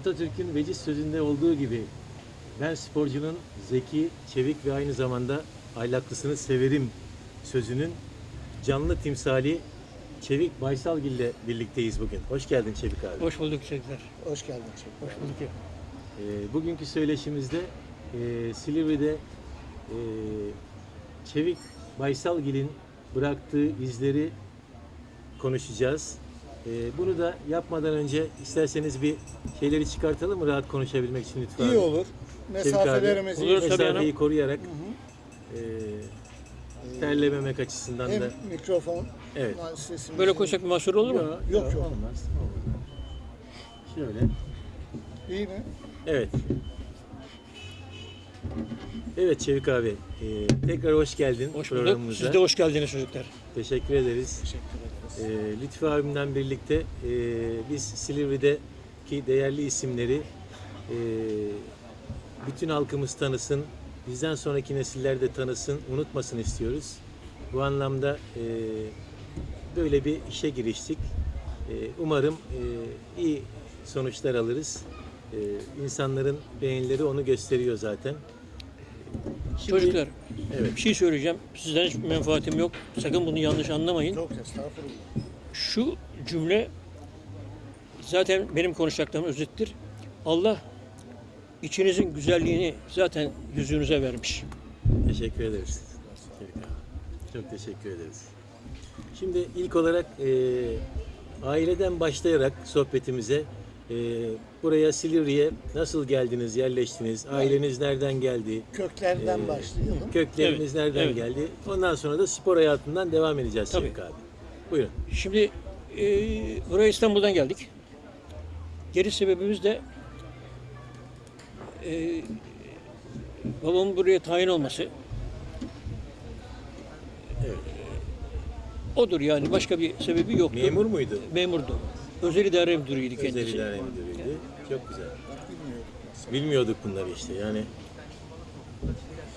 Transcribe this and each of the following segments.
Atatürk'ün veciz sözünde olduğu gibi ben sporcunun zeki, çevik ve aynı zamanda ahlaklısını severim sözünün canlı timsali Çevik Baysalgil ile birlikteyiz bugün. Hoş geldin Çevik abi. Hoş bulduk çocuklar. Hoş geldin. Çelik. Hoş bulduk. Ee, bugünkü söyleşimizde e, Silivri'de e, Çevik Baysalgil'in bıraktığı izleri konuşacağız. E, bunu da yapmadan önce isterseniz bir şeyleri çıkartalım mı rahat konuşabilmek için lütfen. İyi olur. Mesafelerimizi Olur, tabii mesafeyi hanım. koruyarak e, terlememek açısından Hem da mikrofon Evet. sesimizi... Böyle koysak bir mahsur olur mu? Yok, Yok, yok, yok. olmaz. olmaz. Şöyle. İyi mi? Evet. Evet Çevik abi, e, tekrar hoş geldin Hoş bulduk. programımıza. Siz de hoş geldiniz çocuklar. Teşekkür ederiz. Teşekkür ederiz. E, Lütfü abimden birlikte e, biz Silivri'deki değerli isimleri e, bütün halkımız tanısın, bizden sonraki nesiller de tanısın, unutmasın istiyoruz. Bu anlamda e, böyle bir işe giriştik. E, umarım e, iyi sonuçlar alırız. E, insanların beğenileri onu gösteriyor zaten. Şimdi- Çocuklar Evet. bir şey söyleyeceğim. Sizden hiç menfaatim yok. Sakın bunu yanlış anlamayın. Çok estağfurullah. Şu cümle zaten benim konuşacaklarım özettir. Allah içinizin güzelliğini zaten yüzünüze vermiş. Teşekkür ederiz. Çok teşekkür ederiz. Şimdi ilk olarak e, aileden başlayarak sohbetimize e, buraya Silivri'ye nasıl geldiniz, yerleştiniz, aileniz nereden geldi, Köklerden Ee, başlayalım. kökleriniz Evet, nereden evet. geldi. Ondan sonra da spor hayatından devam edeceğiz Tabii. Abi. Buyurun. Şimdi e, buraya İstanbul'dan geldik. Geri sebebimiz de e, babamın buraya tayin olması. Evet. Odur yani başka bir sebebi yoktu. Memur muydu? Memurdu. Özel idare müdürüydü Özel kendisi. idare müdürüydü. Çok güzel. Bilmiyorduk bunları işte yani.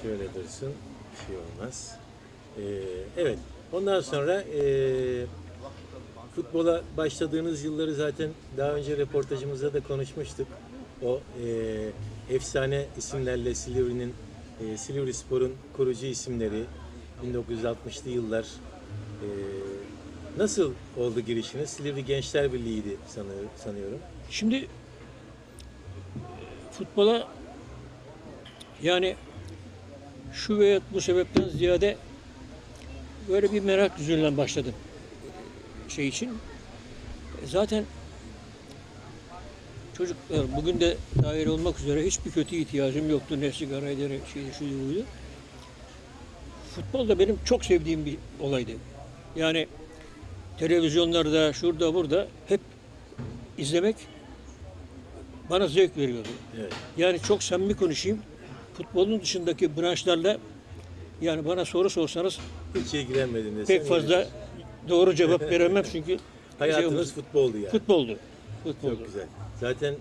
Şöyle dursun, bir şey olmaz. Ee, evet, ondan sonra ee, futbola başladığınız yılları zaten daha önce röportajımızda da konuşmuştuk. O ee, efsane isimlerle Silivri'nin, ee, Silivri Spor'un kurucu isimleri 1960'lı yıllar. Ee, nasıl oldu girişiniz? Silivri Gençler Birliği'ydi sanıyorum. Şimdi futbola yani şu veya bu sebepten ziyade böyle bir merak yüzünden başladım şey için. E, Zaten çocuklar bugün de dair olmak üzere hiçbir kötü ihtiyacım yoktu. Ne sigaraydı, ne şeydi, şuydu, buydu. Futbol da benim çok sevdiğim bir olaydı. Yani televizyonlarda, şurada, burada hep izlemek bana zevk veriyordu. Evet. Yani çok samimi konuşayım. Futbolun dışındaki branşlarla yani bana soru sorsanız Hiç ilgilenmedin desem pek fazla yeridir. doğru cevap veremem çünkü Hayatınız şey- futboldu yani. futboldu. Futboldu. Çok güzel. Zaten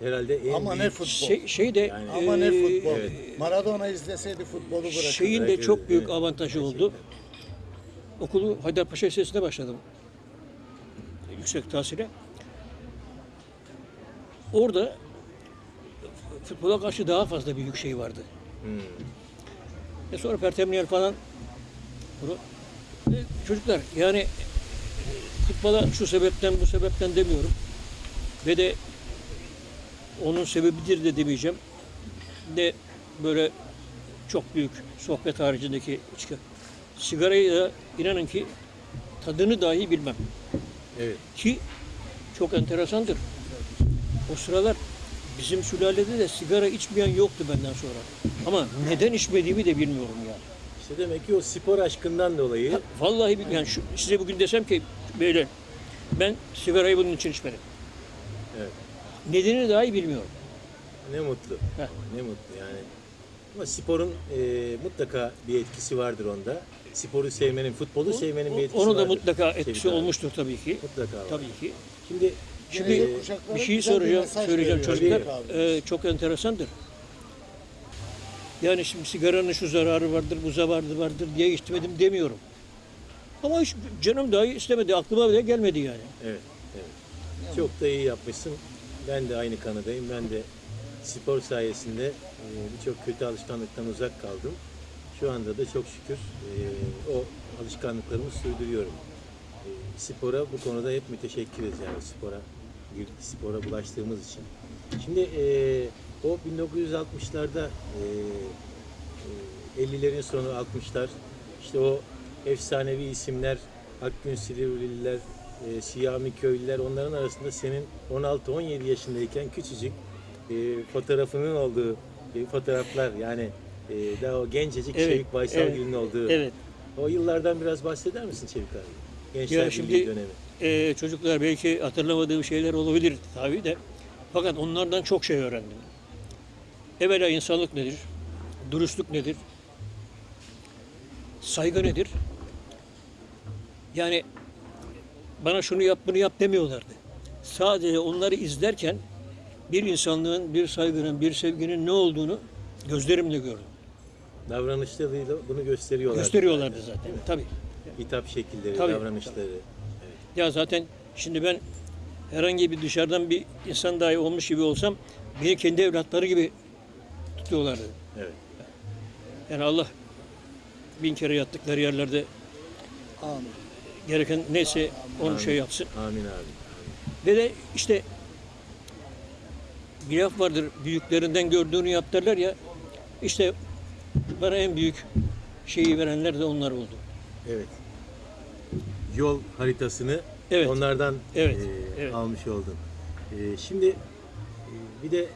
herhalde en Ama ne büyük... futbol. Şey, şey de Yani- Ama ne eee, futbol. evet. Maradona izleseydi futbolu bırakırdı. şeyin de çok büyük evet. avantajı oldu. Okulu Haydarpaşa Lisesi'nde başladım. Yüksek tahsile. Orada futbola karşı daha fazla büyük şey vardı. Hmm. E sonra Pertemniyel falan. Bunu, E, çocuklar yani e, futbola şu sebepten bu sebepten demiyorum. Ve de onun sebebidir de demeyeceğim. De böyle çok büyük sohbet haricindeki. Sigarayı da inanın ki tadını dahi bilmem. Evet. Ki çok enteresandır. O sıralar bizim sülalede de sigara içmeyen yoktu benden sonra. Ama neden içmediğimi de bilmiyorum yani. İşte demek ki o spor aşkından dolayı Ha, Vallahi yani şu, size bugün desem ki böyle ben sigarayı bunun için içmedim. Evet. Nedenini dahi bilmiyorum. ne mutlu. Heh. Ne mutlu yani. Ama sporun e, mutlaka bir etkisi vardır onda. Sporu sevmenin, futbolu sevmenin bir etkisi Onu da vardır. mutlaka etkisi abi. olmuştur tabii ki. Mutlaka var. Tabii ki. Şimdi Şimdi Gelecek kuşaklara bir şey güzel soracağım, mesaj söyleyeceğim veriyor. çocuklar. Tabii. Ee, çok enteresandır. Yani şimdi sigaranın şu zararı vardır, bu zararı vardır diye içmedim demiyorum. Ama hiç canım dahi istemedi, aklıma bile gelmedi yani. evet, evet. Çok da iyi yapmışsın. Ben de aynı kanadayım. Ben de spor sayesinde e, birçok kötü alışkanlıktan uzak kaldım. Şu anda da çok şükür e, o alışkanlıklarımı sürdürüyorum. E, spora bu konuda hep müteşekkiriz yani spora spora bulaştığımız için. Şimdi e, o 1960'larda e, e, 50'lerin sonu 60'lar işte o efsanevi isimler Akgün Silivrilililer, e, Siyami Köylüler onların arasında senin 16-17 yaşındayken küçücük e, fotoğrafının olduğu e, fotoğraflar yani e, daha o gencecik Evet, Şevik Baysalgil'in olduğu Evet. o yıllardan biraz bahseder misin Çevik abi? Gençler Ya şimdi- dönemi. Ee, çocuklar belki hatırlamadığım şeyler olabilir tabii de. Fakat onlardan çok şey öğrendim. Evvela insanlık nedir? Dürüstlük nedir? Saygı nedir? Yani bana şunu yap bunu yap demiyorlardı. Sadece onları izlerken bir insanlığın, bir saygının, bir sevginin ne olduğunu gözlerimle gördüm. Davranışlarıyla bunu gösteriyorlar. Gösteriyorlardı zaten. Tabii. Hitap şekilleri, Tabii, davranışları. Ya zaten şimdi ben herhangi bir dışarıdan bir insan dahi olmuş gibi olsam beni kendi evlatları gibi tutuyorlardı. Evet. Yani Allah bin kere yattıkları yerlerde Amin. gereken neyse onu şey yapsın. Amin abi. Ve de işte bir laf vardır büyüklerinden gördüğünü yap derler ya işte bana en büyük şeyi verenler de onlar oldu. Evet. Yol haritasını Evet. onlardan Evet, e, evet. almış oldun. E, şimdi e, bir de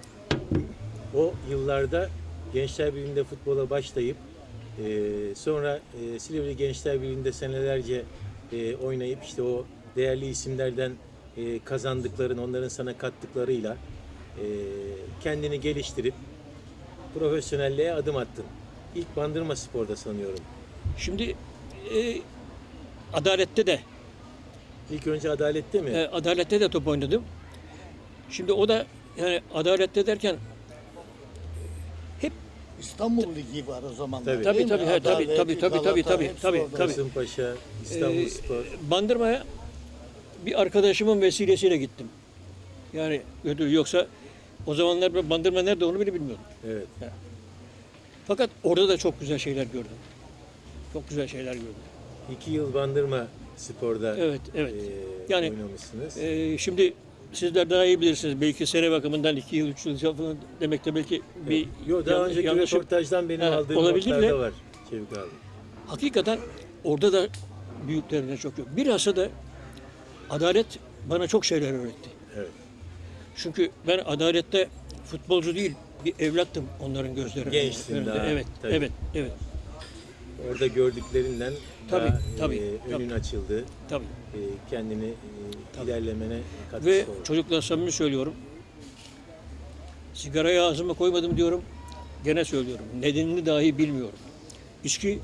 o yıllarda Gençler Birliği'nde futbola başlayıp e, sonra e, Silivri Gençler Birliği'nde senelerce e, oynayıp işte o değerli isimlerden e, kazandıkların, onların sana kattıklarıyla e, kendini geliştirip profesyonelliğe adım attın. İlk Bandırma Spor'da sanıyorum. Şimdi e, adalette de İlk önce adalette mi? E, adalette de top oynadım. Şimdi o da yani adalette derken hep İstanbul Ligi var o zamanlar. Tabii. Tabii, değil mi? tabii, he, tabii, Adalet, tabii, tabii, Galata, tabii, tabii, hepsi tabii, orada. tabii. Kasımpaşa, İstanbul e, Spor. Bandırma'ya bir arkadaşımın vesilesiyle gittim. Yani yoksa o zamanlar ben Bandırma nerede onu bile bilmiyordum. Evet. Fakat orada da çok güzel şeyler gördüm. Çok güzel şeyler gördüm. İki yıl Bandırma Spor'da Evet, evet. e, Yani, oynamışsınız. E, şimdi sizler daha iyi bilirsiniz. Belki sene bakımından iki yıl, üç yıl falan demek de belki bir Yo, daha yan- önceki yanlışım- röportajdan benim Ha, aldığım olabilir notlar de- var Çevik abi. Hakikaten orada da büyüklerine çok yok. Bilhassa da adalet bana çok şeyler öğretti. Evet. Çünkü ben adalette futbolcu değil bir evlattım onların gözlerinde. Gençtin önünde. daha, Evet, tabii. evet, evet. Orada gördüklerinden Tabii, daha, tabii, e, önün tabii. açıldı. Tabii. E, kendini e, ilerlemene katkısı Ve oldu. çocuklar samimi söylüyorum. Sigarayı ağzıma koymadım diyorum. Gene söylüyorum. Nedenini dahi bilmiyorum. İçki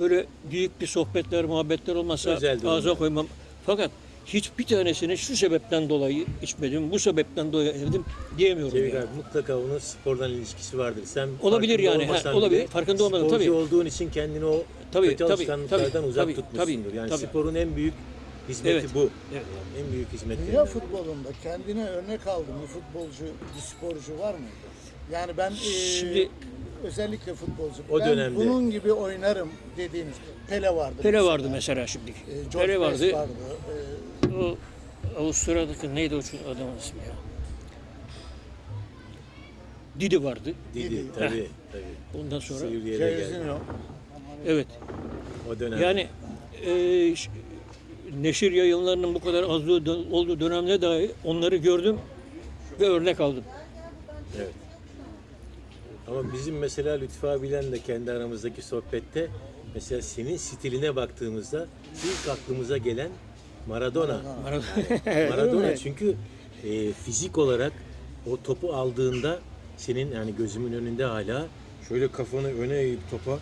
böyle büyük bir sohbetler, muhabbetler olmazsa Özel durumlar. ağza koymam. Fakat hiçbir tanesini şu sebepten dolayı içmedim, bu sebepten dolayı evdim diyemiyorum. Çevik yani. abi mutlaka onun spordan ilişkisi vardır. Sen Olabilir yani, he, olabilir. bile Farkında olmadım, sporcu tabii. olduğun için kendini o Tabii, kötü tabii, alışkanlıklardan tabii, uzak tabii, tutmuşsundur. tabii, yani tabii. sporun en büyük hizmeti Evet, bu. evet. Yani en büyük hizmetlerinden. Dünya futbolunda kendine örnek aldığın bir futbolcu, bir sporcu var mı? Yani ben e, Şimdi- özellikle futbolcu. O ben dönemde- bunun gibi oynarım dediğiniz Pele vardı. Pele mesela. vardı mesela şimdi. E, George Pele vardı. Best vardı. E, O Avusturya'daki neydi o adamın ismi ya? Didi vardı. Didi tabii tabii. Ondan sonra Sivriye de geldi. Evet. O dönem. Yani e, neşir yayınlarının bu kadar az olduğu olduğu dönemde dahi onları gördüm ve örnek aldım. Evet. Ama bizim mesela Lütfü abiyle de kendi aramızdaki sohbette mesela senin stiline baktığımızda ilk aklımıza gelen Maradona. Maradona çünkü e, fizik olarak o topu aldığında senin yani gözümün önünde hala şöyle kafanı öne eğip topa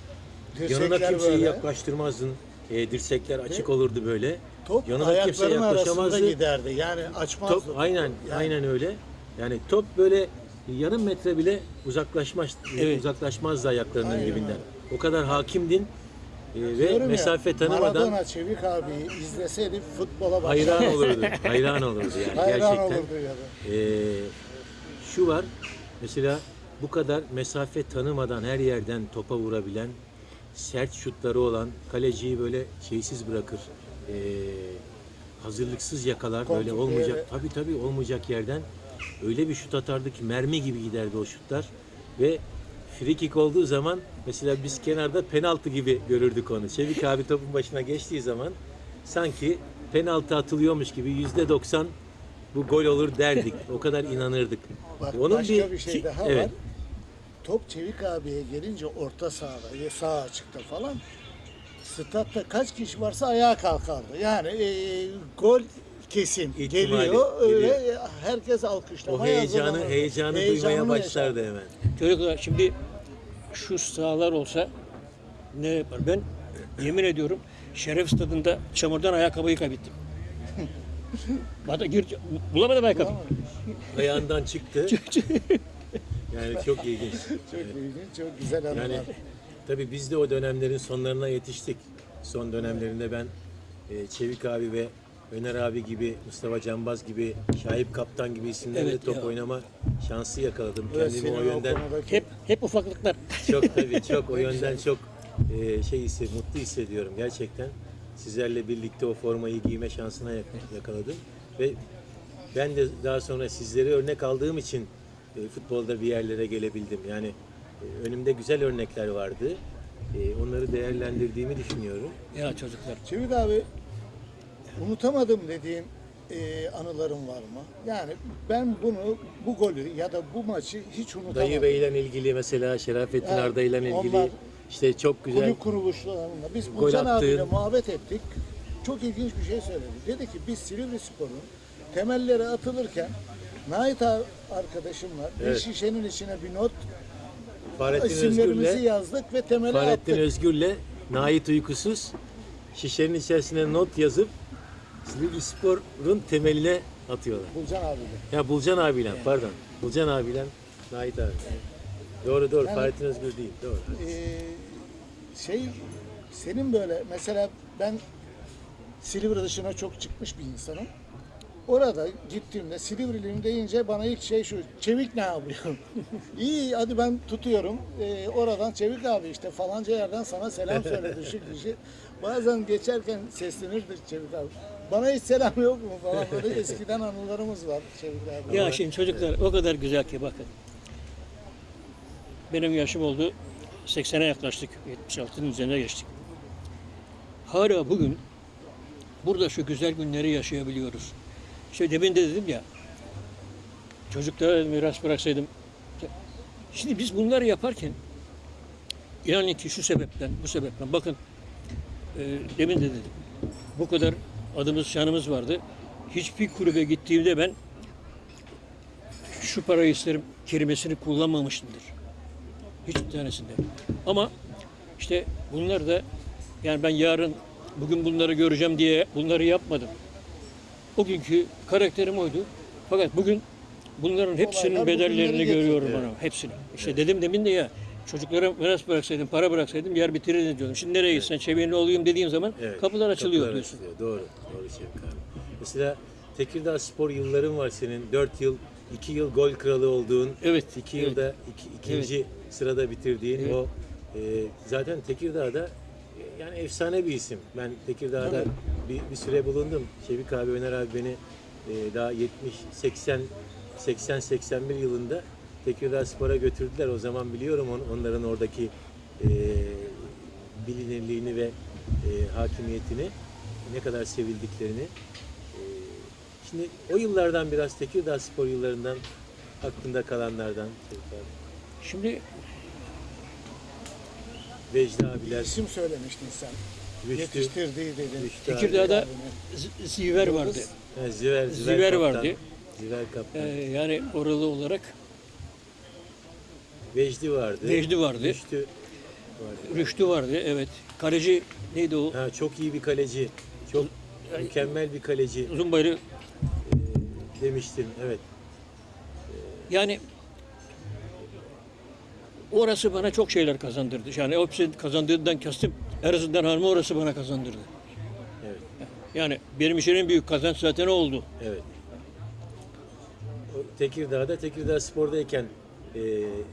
yanına Dirsekler kimseyi böyle. yaklaştırmazdın. E, dirsekler açık olurdu böyle. Top Yanına kimse ayakların arasında yaklaşamazdı. giderdi. Yani açmazdı. Top aynen Yani aynen öyle. Yani top böyle yarım metre bile uzaklaşmaz Evet. uzaklaşmazdı ayaklarının Aynen dibinden. O kadar hakimdin. e, ve Diyorum ya, mesafe tanımadan Maradona Çevik abiyi izleseydi futbola başlar. hayran olurdu. Hayran olurdu yani Hayran gerçekten. olurdu ya da. Ee, şu var mesela bu kadar mesafe tanımadan her yerden topa vurabilen sert şutları olan kaleciyi böyle şeysiz bırakır. Ee, hazırlıksız yakalar böyle Kontrol olmayacak. yere- Tabii tabii olmayacak yerden öyle bir şut atardı ki mermi gibi giderdi o şutlar ve free kick olduğu zaman mesela biz kenarda penaltı gibi görürdük onu. Çevik abi topun başına geçtiği zaman sanki penaltı atılıyormuş gibi yüzde 90 bu gol olur derdik. O kadar inanırdık. Bak başka bir, şey daha evet, var. Top Çevik abiye gelince orta sahada, ya sağ açıkta falan statta kaç kişi varsa ayağa kalkardı. Yani e, gol kesin İhtimali geliyor. Öyle geliyor. herkes O alkışlamaya heyecanı hazırlanırdı. heyecanı duymaya başlardı hemen. Çocuklar şimdi şu sahalar olsa ne yapar? Ben yemin ediyorum Şeref Stadı'nda çamurdan ayakkabıyı kaybettim. Bana gir, bulamadım ayakkabı. Ayağından çıktı. Yani çok ilginç. Çok ilginç, çok güzel anılar. Yani tabii biz de o dönemlerin sonlarına yetiştik. Son dönemlerinde ben e, Çevik abi ve Öner abi gibi, Mustafa Canbaz gibi, Şahip Kaptan gibi isimlerle Evet top ya. oynama şansı yakaladım. Evet, Kendimi o yönden Hep hep ufaklıklar. çok tabii çok o yönden çok e, şey hisse, mutlu hissediyorum gerçekten. Sizlerle birlikte o formayı giyme şansına yak- yakaladım ve ben de daha sonra sizleri örnek aldığım için e, futbolda bir yerlere gelebildim. Yani e, önümde güzel örnekler vardı. E, onları değerlendirdiğimi düşünüyorum. Ya çocuklar. Çevik abi unutamadım dediğin e, anılarım var mı? Yani ben bunu, bu golü ya da bu maçı hiç unutamadım. Dayı Bey'le ilgili mesela Şerafettin Evet, Arda ile ilgili onlar işte çok güzel kulüp kuruluşlarında. Biz Gol abiyle muhabbet ettik. Çok ilginç bir şey söyledi. Dedi ki biz Silivri Spor'un temelleri atılırken Nait abi arkadaşım var. Bir Evet. şişenin içine bir not Fahrettin isimlerimizi Özgür'le yazdık ve temeli Fahrettin attık. Özgür'le Nait Uykusuz şişenin içerisine not yazıp Silivri Spor'un temeline atıyorlar. Burcan abiyle. Ya Bulcan abiyle pardon. Bulcan abiyle Nait abi. Doğru doğru Yani- Fahrettin Özgür değil doğru. Ee, şey senin böyle mesela ben Silivri dışına çok çıkmış bir insanım. Orada gittiğimde Silivriliyim deyince bana ilk şey şu, Çevik ne yapıyor? İyi hadi ben tutuyorum. Ee, oradan Çevik abi işte falanca yerden sana selam söyledi şu kişi. Bazen geçerken seslenirdi Çevik abi. Bana hiç selam yok mu falan böyle eskiden anılarımız var abi. Ya şimdi çocuklar o kadar güzel ki bakın. Benim yaşım oldu 80'e yaklaştık. 76'nın üzerine geçtik. Hala bugün burada şu güzel günleri yaşayabiliyoruz. İşte demin de dedim ya çocuklara miras bıraksaydım. Şimdi biz bunları yaparken inanın ki şu sebepten, bu sebepten bakın e, demin de dedim. Bu kadar adımız, şanımız vardı. Hiçbir kulübe gittiğimde ben şu parayı isterim kelimesini kullanmamışımdır. Hiçbir tanesinde. Ama işte bunlar da yani ben yarın bugün bunları göreceğim diye bunları yapmadım. O günkü karakterim oydu. Fakat bugün bunların hepsinin Olaylar bedellerini görüyorum bana. Hepsini. İşte dedim demin de ya çocuklara miras bıraksaydım, para bıraksaydım yer bitirir diyordum. Şimdi nereye gitsen çevirli olayım dediğin zaman Evet, kapılar açılıyor kapılar diyorsun. açılıyor. Doğru, doğru Şevik abi. Mesela Tekirdağ Spor yılların var senin. 4 yıl, 2 yıl gol kralı olduğun, Evet, 2 evet. yılda iki, ikinci sırada bitirdiğin Evet. o e, zaten Tekirdağ'da e, yani efsane bir isim. Ben Tekirdağ'da bir, bir süre bulundum. Şevik abi, Öner abi beni e, daha 70, 80, 80, 81 yılında Tekirdağ Spor'a götürdüler. O zaman biliyorum on- onların oradaki e, bilinirliğini ve e, hakimiyetini, ne kadar sevildiklerini. E, şimdi o yıllardan biraz Tekirdağ Spor yıllarından aklında kalanlardan. Şimdi Vecdi abiler, İsim söylemiştin sen. Rüştü, Yetiştirdiği dedin. Rüştü. Tekirdağ'da Ziver vardı. Ha, Ziver, Ziver, Ziver kaptan. vardı. Ziver kaptan. Ee, yani oralı olarak Vecdi vardı. Vecdi vardı. Rüştü vardı. Rüştü vardı. Evet. Kaleci neydi o? Ha, çok iyi bir kaleci. Çok mükemmel bir kaleci Uzun boylu. e, demiştin. Evet. Yani orası bana çok şeyler kazandırdı. Yani hepsi kazandığından kastım En azından hanımı orası bana kazandırdı. Evet. Yani benim için en büyük kazanç zaten o oldu. Evet. Tekirdağ'da Tekirdağ Spor'dayken e,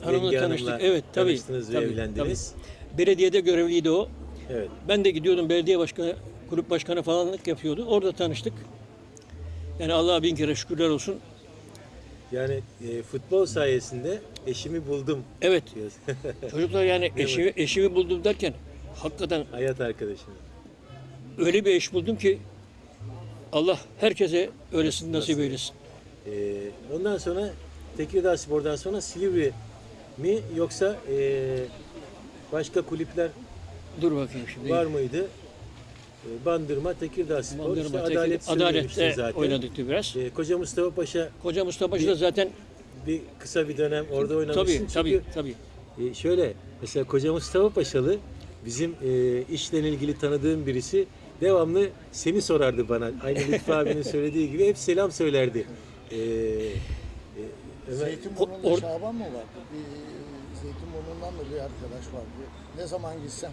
Hanımla Yenge tanıştık. Hanım'la Evet, tabii. tanıştınız ve Tabii, evlendiniz. Belediyede görevliydi o. Evet. Ben de gidiyordum belediye başkanı, kulüp başkanı falanlık yapıyordu. Orada tanıştık. Yani Allah'a bin kere şükürler olsun. Yani e, futbol sayesinde eşimi buldum Evet çocuklar yani eşimi, eşimi buldum derken hakikaten Hayat arkadaşını. öyle bir eş buldum ki Allah herkese öylesini nasip eylesin. E, ondan sonra Tekirdağ Spor'dan sonra Silivri mi yoksa e, başka kulüpler Dur bakayım şimdi. var mıydı? E, Bandırma, Tekirdağ Spor, Bandırma, işte Tekirdağ- Adalet Adalette zaten. oynadık biraz. E, Koca Mustafa Paşa Koca Mustafa Paşa da zaten bir kısa bir dönem orada oynamışsın. tabii Çünkü tabii tabii. E, şöyle mesela Koca Mustafa Paşalı bizim e, işle ilgili tanıdığım birisi devamlı seni sorardı bana. Aynı Lütfü abinin söylediği gibi hep selam söylerdi. E, e, Ömer, Zeytinburnu'nda Or- Şaban mı vardı? Bir Zeytinburnu'ndan da bir arkadaş vardı. Ne zaman gitsem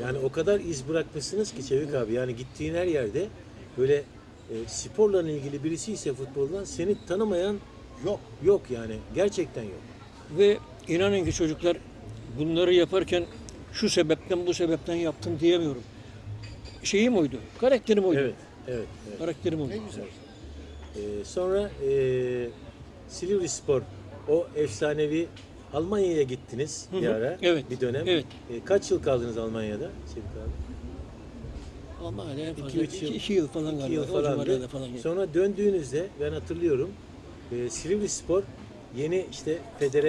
yani o kadar iz bırakmışsınız ki Çevik abi. Yani gittiğin her yerde böyle e, sporla ilgili birisi ise futboldan seni tanımayan yok. yok yani. Gerçekten yok. Ve inanın ki çocuklar bunları yaparken şu sebepten bu sebepten yaptım diyemiyorum. Şeyim oydu, karakterim oydu. Evet. Evet. evet. Karakterim oydu. Ne güzel. Ee, sonra e, Silivri Spor o efsanevi Almanya'ya gittiniz bir hı. ara. Evet, Bir dönem. evet. E, kaç yıl kaldınız Almanya'da Çevik abi? Ama en İki, fazla üç iki, yıl. iki yıl falan İki galiba. yıl o falandı. falan. Sonra döndüğünüzde ben hatırlıyorum e, Silivri Spor yeni işte federe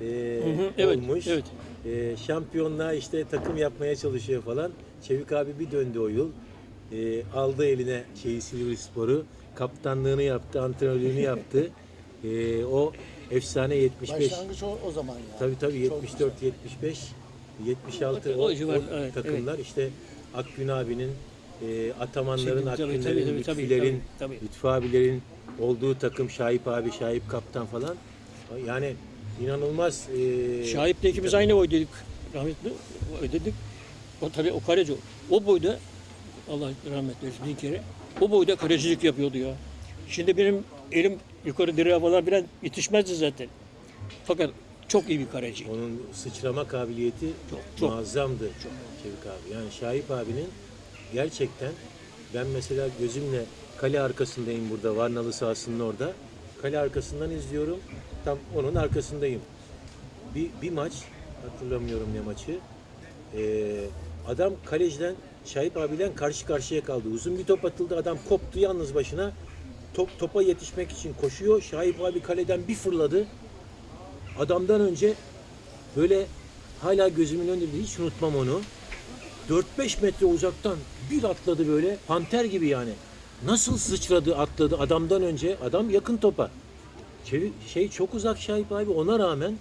e, hı, evet, olmuş. evet. E, şampiyonluğa işte takım yapmaya çalışıyor falan. Çevik abi bir döndü o yıl. E, aldı eline şeyi Silivri Spor'u. Kaptanlığını yaptı, antrenörlüğünü yaptı. E, o efsane 75. Başlangıç o, o zaman ya. Tabii tabii Çok 74, 75, 76 O o, civar, o evet, takımlar işte Akgün abinin, e, Atamanların, Tabii, tabii, Akgünlerin, tabii, tabii, Lütfülerin, tabii, tabii. Lütfü abilerin olduğu takım Şahip abi, Şahip kaptan falan. Yani inanılmaz. E, Şahip'le ikimiz aynı boydaydık. Rahmetli ödedik. O tabii o kaleci. o. O boyda Allah rahmet eylesin bin kere. O boyda kalecilik yapıyordu ya. Şimdi benim elim yukarı direğe falan biraz yetişmezdi zaten. Fakat çok iyi bir kaleci. Onun sıçrama kabiliyeti Çok, çok. muazzamdı Çevik abi. Yani Şahip abinin gerçekten ben mesela gözümle kale arkasındayım burada Varnalı sahasının orada. Kale arkasından izliyorum. Tam onun arkasındayım. Bir, bir maç hatırlamıyorum ne maçı. Ee, adam kaleciden Şahip abiyle karşı karşıya kaldı. Uzun bir top atıldı. Adam koptu yalnız başına. Top topa yetişmek için koşuyor. Şahip abi kaleden bir fırladı. Adamdan önce böyle hala gözümün önünde hiç unutmam onu. 4-5 metre uzaktan bir atladı böyle panter gibi yani. Nasıl sıçradı atladı adamdan önce adam yakın topa. Çevik, şey çok uzak Şahip abi ona rağmen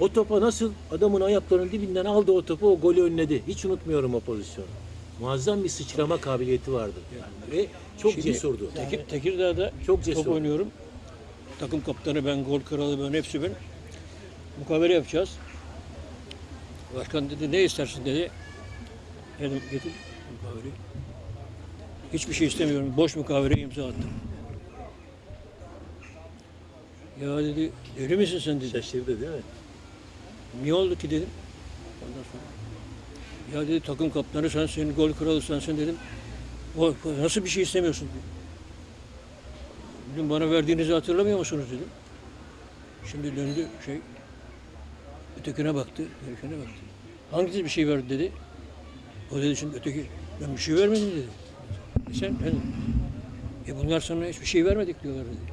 o topa nasıl adamın ayaklarının dibinden aldı o topu o golü önledi. Hiç unutmuyorum o pozisyonu. Muazzam bir sıçrama kabiliyeti vardı. Yani. Ve çok Şimdi cesurdu. Tekir, Tekirdağ'da Çok cesur. top oynuyorum. Takım kaptanı ben, gol kralı ben, hepsi ben. Mukavele yapacağız. Başkan dedi ne istersin dedi. Dedim getir mukaveleyi. Hiçbir şey istemiyorum. Boş mukavele imza attım. Ya dedi deli misin sen dedi. Şaşırdı değil mi? Niye oldu ki dedim. Ondan sonra ya dedi takım kaptanı sensin, gol kralı sensin dedim. O, nasıl bir şey istemiyorsun dedi. Dedim bana verdiğinizi hatırlamıyor musunuz dedim. Şimdi döndü şey, ötekine baktı, ötekine baktı. Hangisi bir şey verdi dedi. O dedi şimdi öteki, ben bir şey vermedim dedi. E sen, ben, e bunlar sana hiçbir şey vermedik diyorlar dedi.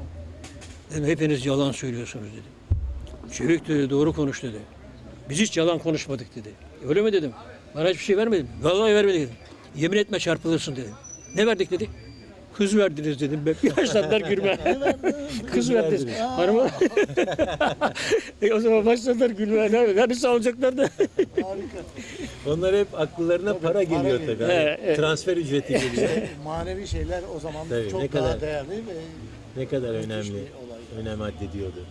Dedim hepiniz yalan söylüyorsunuz dedim. Çevik dedi, doğru konuş dedi. Biz hiç yalan konuşmadık dedi. Öyle mi dedim. Bana hiçbir şey vermedin. Vallahi vermedik dedim. Yemin etme çarpılırsın dedim. Ne verdik dedi. Kız verdiniz dedim ben. Yaşlandılar gülme. Kız verdiniz. Hanıma. e o zaman başladılar gülme. Ne, hani sağlayacaklar da. Harika. Onlar hep akıllarına para para geliyor tabii. Hani He, he. Transfer ücreti geliyor. Manevi şeyler o zaman Tabii, çok ne daha kadar- değerli ve ne kadar önemli, önem addediyordu.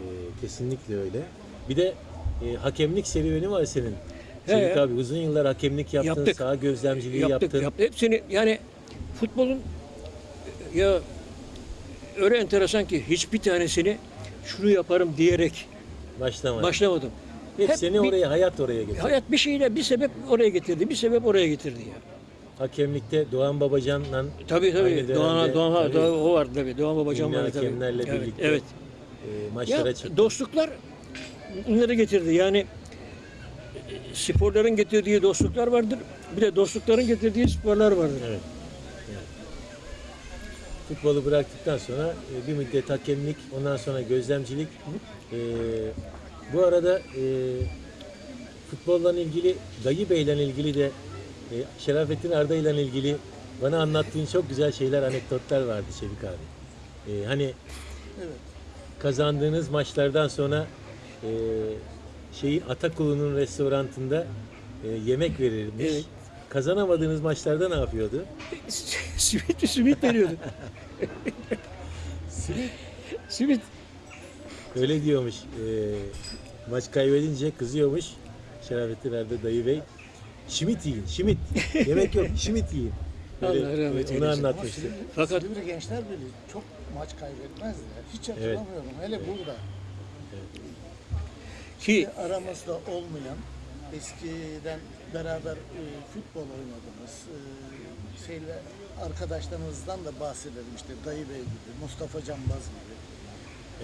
Ee, kesinlikle öyle. Bir de e, hakemlik serüveni var senin. He. abi uzun yıllar hakemlik yaptın, Yaptık. saha gözlemciliği yaptık, yaptın. yaptık. Hepsini yani futbolun ya öyle enteresan ki hiçbir tanesini şunu yaparım diyerek Başlamadı. başlamadım. Hep, Hep seni bir- oraya, hayat oraya getirdi. Hayat bir şeyle bir sebep oraya getirdi, bir sebep oraya getirdi ya. Hakemlikte Doğan Babacan'la Tabii tabii. Doğan, Doğan, tabii. O vardı tabii. Doğan Babacan vardı tabii. hakemlerle evet, birlikte Evet. e, maçlara Ya çıktın. dostluklar bunları getirdi. Yani e, sporların getirdiği dostluklar vardır. Bir de dostlukların getirdiği sporlar vardır. Evet. evet. Futbolu bıraktıktan sonra e, bir müddet hakemlik, ondan sonra gözlemcilik. E, bu arada e, futbolla ilgili, Dayı Bey'le ilgili de e, Şerafettin Arda ile ilgili bana anlattığın çok güzel şeyler, anekdotlar vardı Şevik abi. E, hani Evet. kazandığınız maçlardan sonra e, şeyin Atakulu'nun restorantında e, yemek verilmiş. Evet. Kazanamadığınız maçlarda ne yapıyordu? simit simit veriyordu. Simit. simit. Öyle diyormuş. E, maç kaybedince kızıyormuş. Şerafettin Erdo dayı bey. Şimit yiyin, şimit. Yemek yok, şimit yiyin. Öyle, Allah rahmet onu eylesin. Ama anlatmıştı. Silivri, Fakat- Silivri Gençler Birliği çok maç kaybetmezdi. ya. Hiç hatırlamıyorum. Hele burada. Ki aramızda olmayan eskiden beraber e, futbol oynadığımız e, şeyle arkadaşlarımızdan da bahsedelim işte Dayı Bey gibi, Mustafa Canbaz gibi.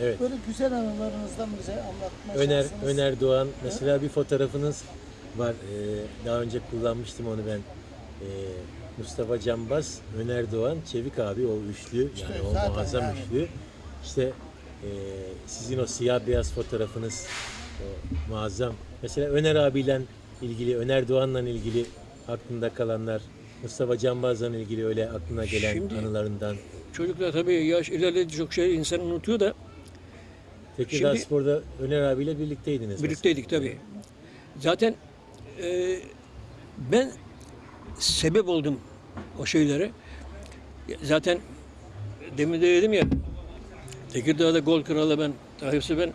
Evet. Böyle güzel anılarınızdan bize anlatma Öner, şansınız. Öner Doğan. Mesela bir fotoğrafınız var. Ee, daha önce kullanmıştım onu ben. Ee, Mustafa Cambaz, Öner Doğan, Çevik abi o üçlü. Yani İşte o zaten muazzam yani. üçlü. İşte ee, sizin o siyah beyaz fotoğrafınız o muazzam. Mesela Öner abiyle ilgili, Öner Doğan'la ilgili aklında kalanlar, Mustafa Cambaz'la ilgili öyle aklına gelen Şimdi- anılarından. çocuklar tabii yaş ilerledi çok şey insan unutuyor da Tekirdağ Şimdi- Spor'da Öner abiyle birlikteydiniz. birlikteydik tabii. Zaten e, ben sebep oldum o şeylere. Zaten demin de dedim ya Tekirdağ'da gol kralı ben Tayyip'se ben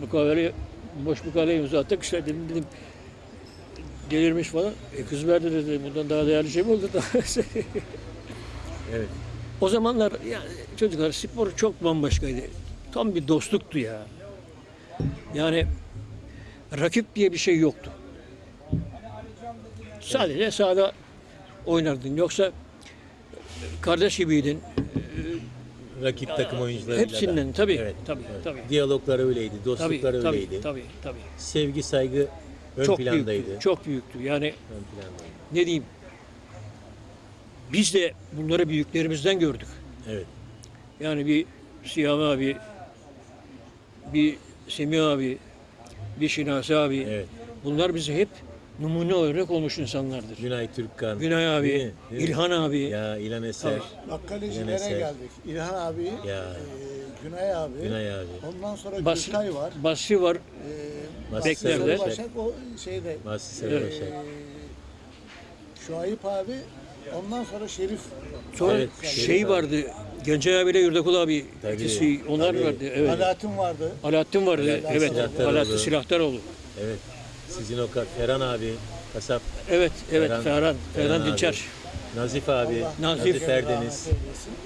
mukavele boş mukaveleye imza attık işte dedim dedim delirmiş falan. E, kız verdi dedi bundan daha değerli şey mi oldu? Evet. o zamanlar yani çocuklar spor çok bambaşkaydı. Tam bir dostluktu ya. Yani rakip diye bir şey yoktu. Sadece sahada oynardın. Yoksa kardeş gibiydin. Rakip takım oyuncularıyla da. Hepsinden tabii. Evet, Tabii, evet. tabii. Diyaloglar öyleydi, Tabii, dostluklar tabii, öyleydi. tabii, tabii. Sevgi, saygı ön Çok plandaydı. büyüktü. Çok büyüktü. Yani Ön plandaydı. ne diyeyim? Biz de bunları büyüklerimizden gördük. Evet. Yani bir Siyami abi, bir Semih abi, bir Şinasi abi. Evet. Bunlar bize hep numune olarak olmuş insanlardır. Günay Türkkan. Günay abi, Değil mi? Değil mi? İlhan abi. Ya İlhan Eser. Bak İlhan Eser. geldik. İlhan abi, Ya. e, Günay abi. Günay abi. Ondan sonra Bas, Gülkay var. Basri var. E, Basri Beklerde. Başak o şeyde. Mahsus e. Şuayip abi. Ondan sonra Şerif. Sonra Evet, şey Şerif vardı. Gencay abiyle Yurdakul abi. Tabii, ikisi onlar tabii. vardı. Evet. Alaaddin vardı. Alaaddin vardı. Alaaddin evet. Silahdaroğlu. Alaaddin Silahdaroğlu. Evet. Sizin o Ferhan abi, kasap. Evet, evet. Ferhan- Ferhan, Ferhan. Dinçer. Nazif abi, Nazif. Nazif Erdeniz.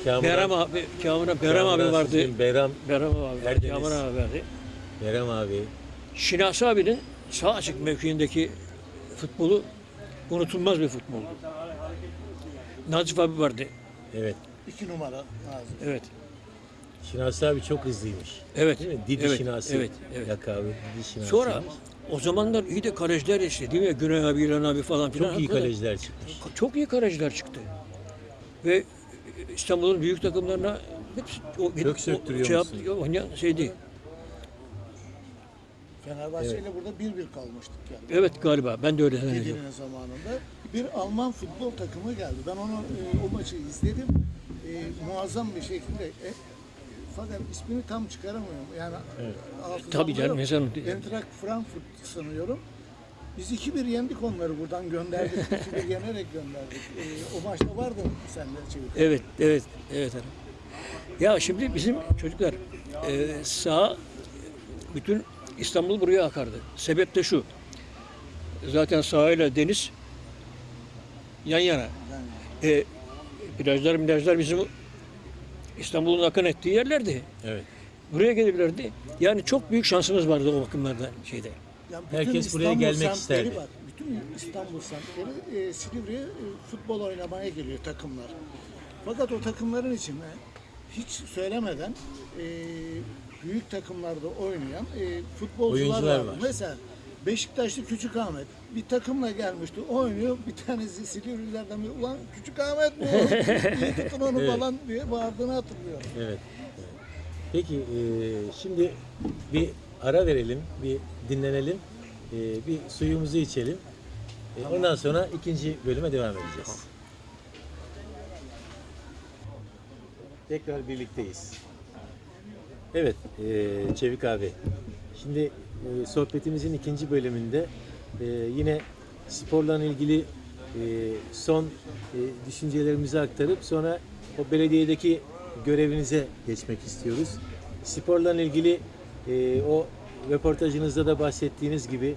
Kamuran, Berem abi, Kamuran, Berem abi vardı. Sizin, Beram, Berem abi vardı. Erdeniz. Kamuran abi vardı. Berem abi. Şinasi abinin sağ açık mevkiindeki futbolu unutulmaz bir futboldu. Nazif abi vardı. Evet. İki numara lazım. Evet. Şinasi abi çok hızlıymış. Evet. Değil mi? Didi evet, Şinasi. Evet, evet. Lakabı Didi Şinasi. Sonra o zamanlar iyi de kaleciler işte değil mi? Güney abi, İlhan abi falan filan. çok iyi Hakikaten kaleciler çıkmış. Çok iyi kaleciler çıktı. Ve İstanbul'un büyük takımlarına hepsi o, Kök söktürüyor o, şey musun? yaptı, oynayan şeydi. Fenerbahçe ile burada 1-1 kalmıştık yani. Evet galiba. Ben de öyle zannediyorum. Zamanında bir Alman futbol takımı geldi. Ben onu e, o maçı izledim. E, muazzam bir şekilde. E, fakat ismini tam çıkaramıyorum. Yani hafızamda Tabii canım, insan- Eintracht Frankfurt sanıyorum. Biz 2-1 yendik onları buradan gönderdik. 2-1 yenerek gönderdik. E, o maçta vardı sen de Çevik. Evet, evet, evet. hanım. Ya şimdi bizim çocuklar e, sağ bütün İstanbul buraya akardı. Sebep de şu. zaten sahayla deniz yan yana. E, plajlar, plajlar bizim İstanbul'un akın ettiği yerlerdi. Evet. Buraya gelirlerdi. Yani çok büyük şansımız vardı o bakımlarda şeyde. Yani Herkes buraya gelmek isterdi. Bak, bütün İstanbul semtleri e, Silivri'ye e, futbol oynamaya geliyor takımlar. Fakat o takımların içinde hiç söylemeden e, büyük takımlarda oynayan e, futbolcular Oyuncular vardı. var. Mesela Beşiktaşlı Küçük Ahmet bir takımla gelmişti. Oynuyor. Bir tanesi Silivrilerden bir ulan Küçük Ahmet bu. İyi tutun onu Evet. falan diye bağırdığını hatırlıyorum. Evet. evet. Peki e, şimdi bir ara verelim, bir dinlenelim, e, bir suyumuzu içelim. E, ondan sonra ikinci bölüme devam edeceğiz. Tekrar birlikteyiz. Evet, e, Çevik abi. Şimdi e, sohbetimizin ikinci bölümünde e, yine sporla ilgili e, son e, düşüncelerimizi aktarıp sonra o belediyedeki görevinize geçmek istiyoruz. Sporla ilgili e, o röportajınızda da bahsettiğiniz gibi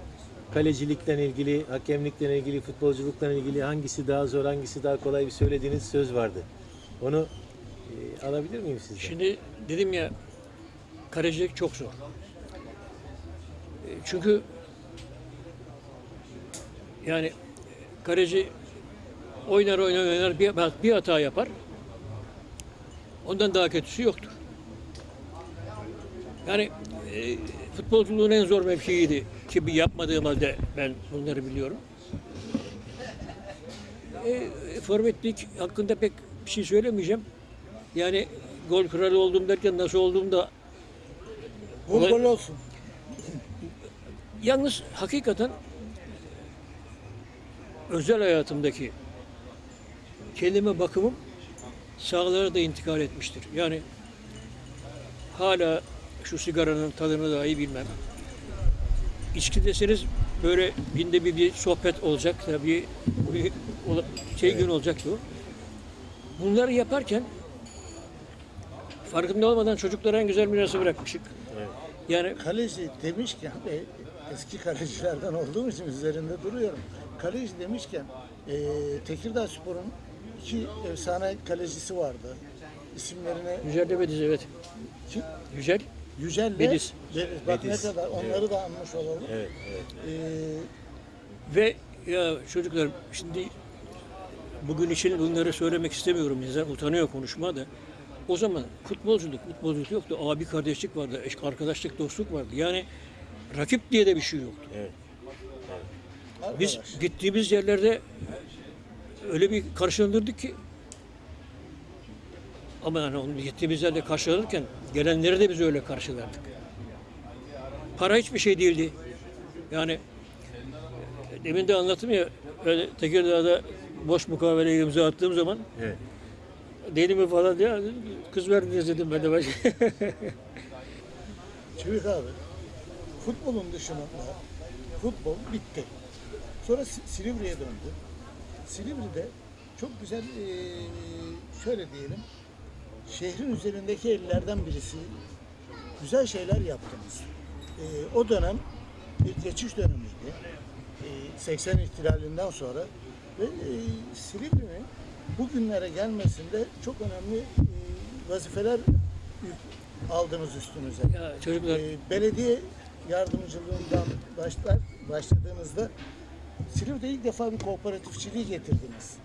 kalecilikle ilgili, hakemlikle ilgili, futbolculukla ilgili hangisi daha zor, hangisi daha kolay bir söylediğiniz söz vardı. Onu e, alabilir miyim sizden? Şimdi dedim ya kalecilik çok zor. E, Çünkü yani kaleci oynar oynar oynar bir, bir hata yapar. Ondan daha kötüsü yoktur. Yani e, futbolculuğun en zor mevkiiydi ki bir yapmadığım halde ben bunları biliyorum. E, forvetlik hakkında pek bir şey söylemeyeceğim. Yani gol kralı oldum derken nasıl olduğum da Gol gol olsun. Yalnız hakikaten özel hayatımdaki kelime bakımım sağlara da intikal etmiştir. Yani hala şu sigaranın tadını dahi bilmem. İçki deseniz böyle binde bir, bir sohbet olacak bir, bir şey gün olacaktı o. Bunları yaparken farkında olmadan çocuklara en güzel mirası bırakmışık. Evet. Yani Kaleci demişken e, eski kalecilerden olduğum için üzerinde duruyorum. Kaleci demişken e, Tekirdağ Spor'un iki efsane kalecisi vardı. İsimlerine Yücel de Bediz evet. kim? Yücel Yücel'le Bediz. Bediz. Bak Bediz. ne kadar onları da anmış olalım. Evet, evet. E, Ve ya çocuklar şimdi bugün için bunları söylemek istemiyorum. İnsan utanıyor konuşma da. O zaman futbolculuk, futbolculuk yoktu. Abi kardeşlik vardı, eş arkadaşlık, dostluk vardı. Yani rakip diye de bir şey yoktu. evet. Biz gittiğimiz yerlerde öyle bir karşılanırdık ki ama yani onu gittiğimiz yerde karşılanırken gelenleri de biz öyle karşılardık. Para hiçbir şey değildi. Yani e, demin de anlattım ya öyle Tekirdağ'da boş mukavele imza attığım zaman Evet. deli mi falan diye kız verdiniz dedim ben de baş. Çevik abi futbolun dışında futbol bitti. Sonra Si- Silivri'ye döndü. Silivri'de çok güzel şöyle diyelim şehrin üzerindeki ellerden birisi güzel şeyler yaptınız. O dönem bir geçiş dönemiydi. Eee, 80 ihtilalinden sonra ve eee Silivri'nin bugünlere gelmesinde çok önemli vazifeler aldınız üstünüze. ya çocuklar belediye yardımcılığından başlar başladığınızda Silivri'de ilk defa bir kooperatifçiliği getirdiniz.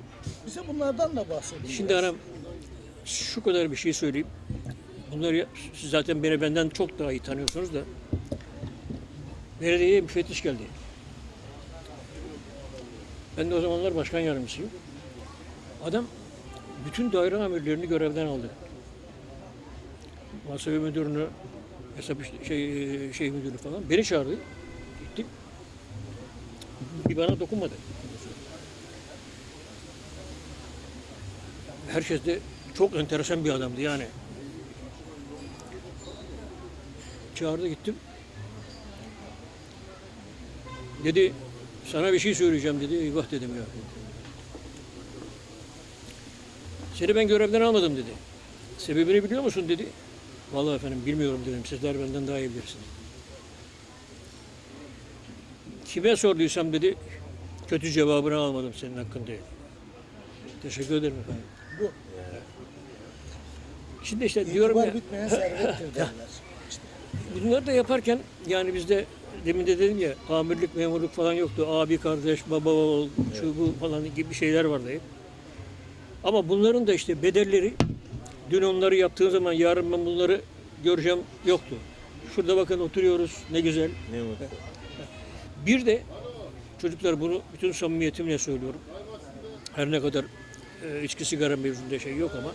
Bize bunlardan da bahsedin. Şimdi biraz. hanım şu kadar bir şey söyleyeyim. Bunları siz zaten beni benden çok daha iyi tanıyorsunuz da. Belediyeye müfettiş geldi. Ben de o zamanlar başkan yardımcısıyım. Adam bütün daire amirlerini görevden aldı. Muhasebe müdürünü, hesap şey, şey müdürü falan. Beni çağırdı. Bir bana dokunmadı. herkes de çok enteresan bir adamdı yani. Çağırdı gittim. Dedi sana bir şey söyleyeceğim dedi. Eyvah dedim ya. Seni ben görevden almadım dedi. Sebebini biliyor musun dedi. Vallahi efendim bilmiyorum dedim. Sizler benden daha iyi bilirsiniz. Kime sorduysam dedi kötü cevabını almadım senin hakkında. dedi. Teşekkür ederim efendim. Bu Şimdi işte diyorum itibar ya bitmeyen servettir derler. İşte bunları da yaparken yani bizde demin de dedim ya amirlik memurluk falan yoktu. Abi kardeş baba oğul şu bu falan gibi şeyler vardı hep. Ama bunların da işte bedelleri dün onları yaptığım zaman yarın ben bunları göreceğim yoktu. Şurada bakın oturuyoruz ne güzel. Ne mutlu. Bir de çocuklar bunu bütün samimiyetimle söylüyorum. Her ne kadar e, içki sigara mevzunda şey yok ama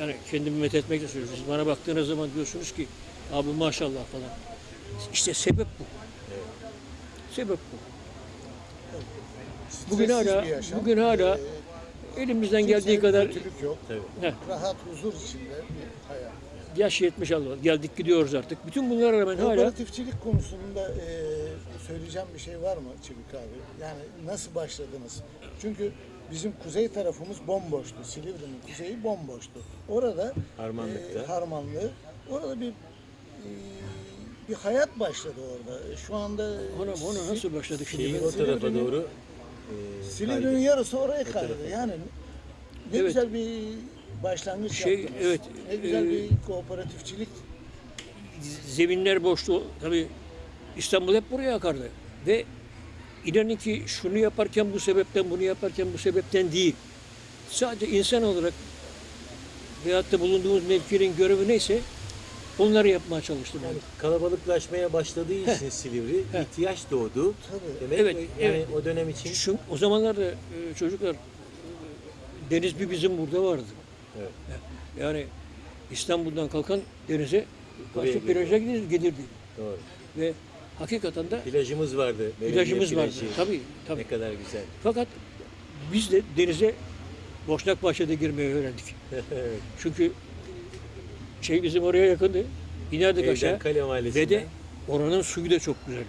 yani kendimi met etmek de söylüyorum. Siz bana baktığınız zaman diyorsunuz ki abi maşallah falan. İşte sebep bu. Sebep bu. Bugün hala bugün hala Ee, elimizden kimseye geldiği kadar yok. Heh, Rahat, huzur içinde bir hayat. yaş 70 Allah geldik gidiyoruz artık. Bütün bunlara rağmen hala Kooperatifçilik konusunda e, söyleyeceğim bir şey var mı Çevik abi? Yani nasıl başladınız? Çünkü bizim kuzey tarafımız bomboştu. Silivri'nin kuzeyi bomboştu. Orada Harmanlıkta. e, Harmanlı. Orada bir e, bir hayat başladı orada. Şu anda ona, ona nasıl başladık şimdi? O tarafa doğru e, Silivri'nin yarısı oraya kaydı. Yani ne Evet. güzel bir başlangıç Şey, yaptınız. evet, Ne güzel e, bir kooperatifçilik. zeminler boştu. Tabii İstanbul hep buraya akardı. Ve inanın ki şunu yaparken bu sebepten, bunu yaparken bu sebepten değil. Sadece insan olarak veyahut da bulunduğumuz mevkinin görevi neyse onları yapmaya çalıştım. Yani ben. kalabalıklaşmaya başladığı için Silivri Heh. ihtiyaç doğdu. Tabii. Demek Evet, yani evet. o dönem için Şu, o zamanlarda e, çocuklar e, deniz bir bizim burada vardı. Evet. Yani İstanbul'dan kalkan denize karşı plaja gidir- gelirdi. doğru. Ve hakikaten de Plajımız vardı. plajımız vardı. Tabii, tabii. Ne kadar güzel. Fakat biz de denize Boşnak Bahçe'de girmeyi öğrendik. evet. Çünkü şey bizim oraya yakındı. İnerdik Evden aşağı. Kale. Ve de oranın suyu da çok güzeldi.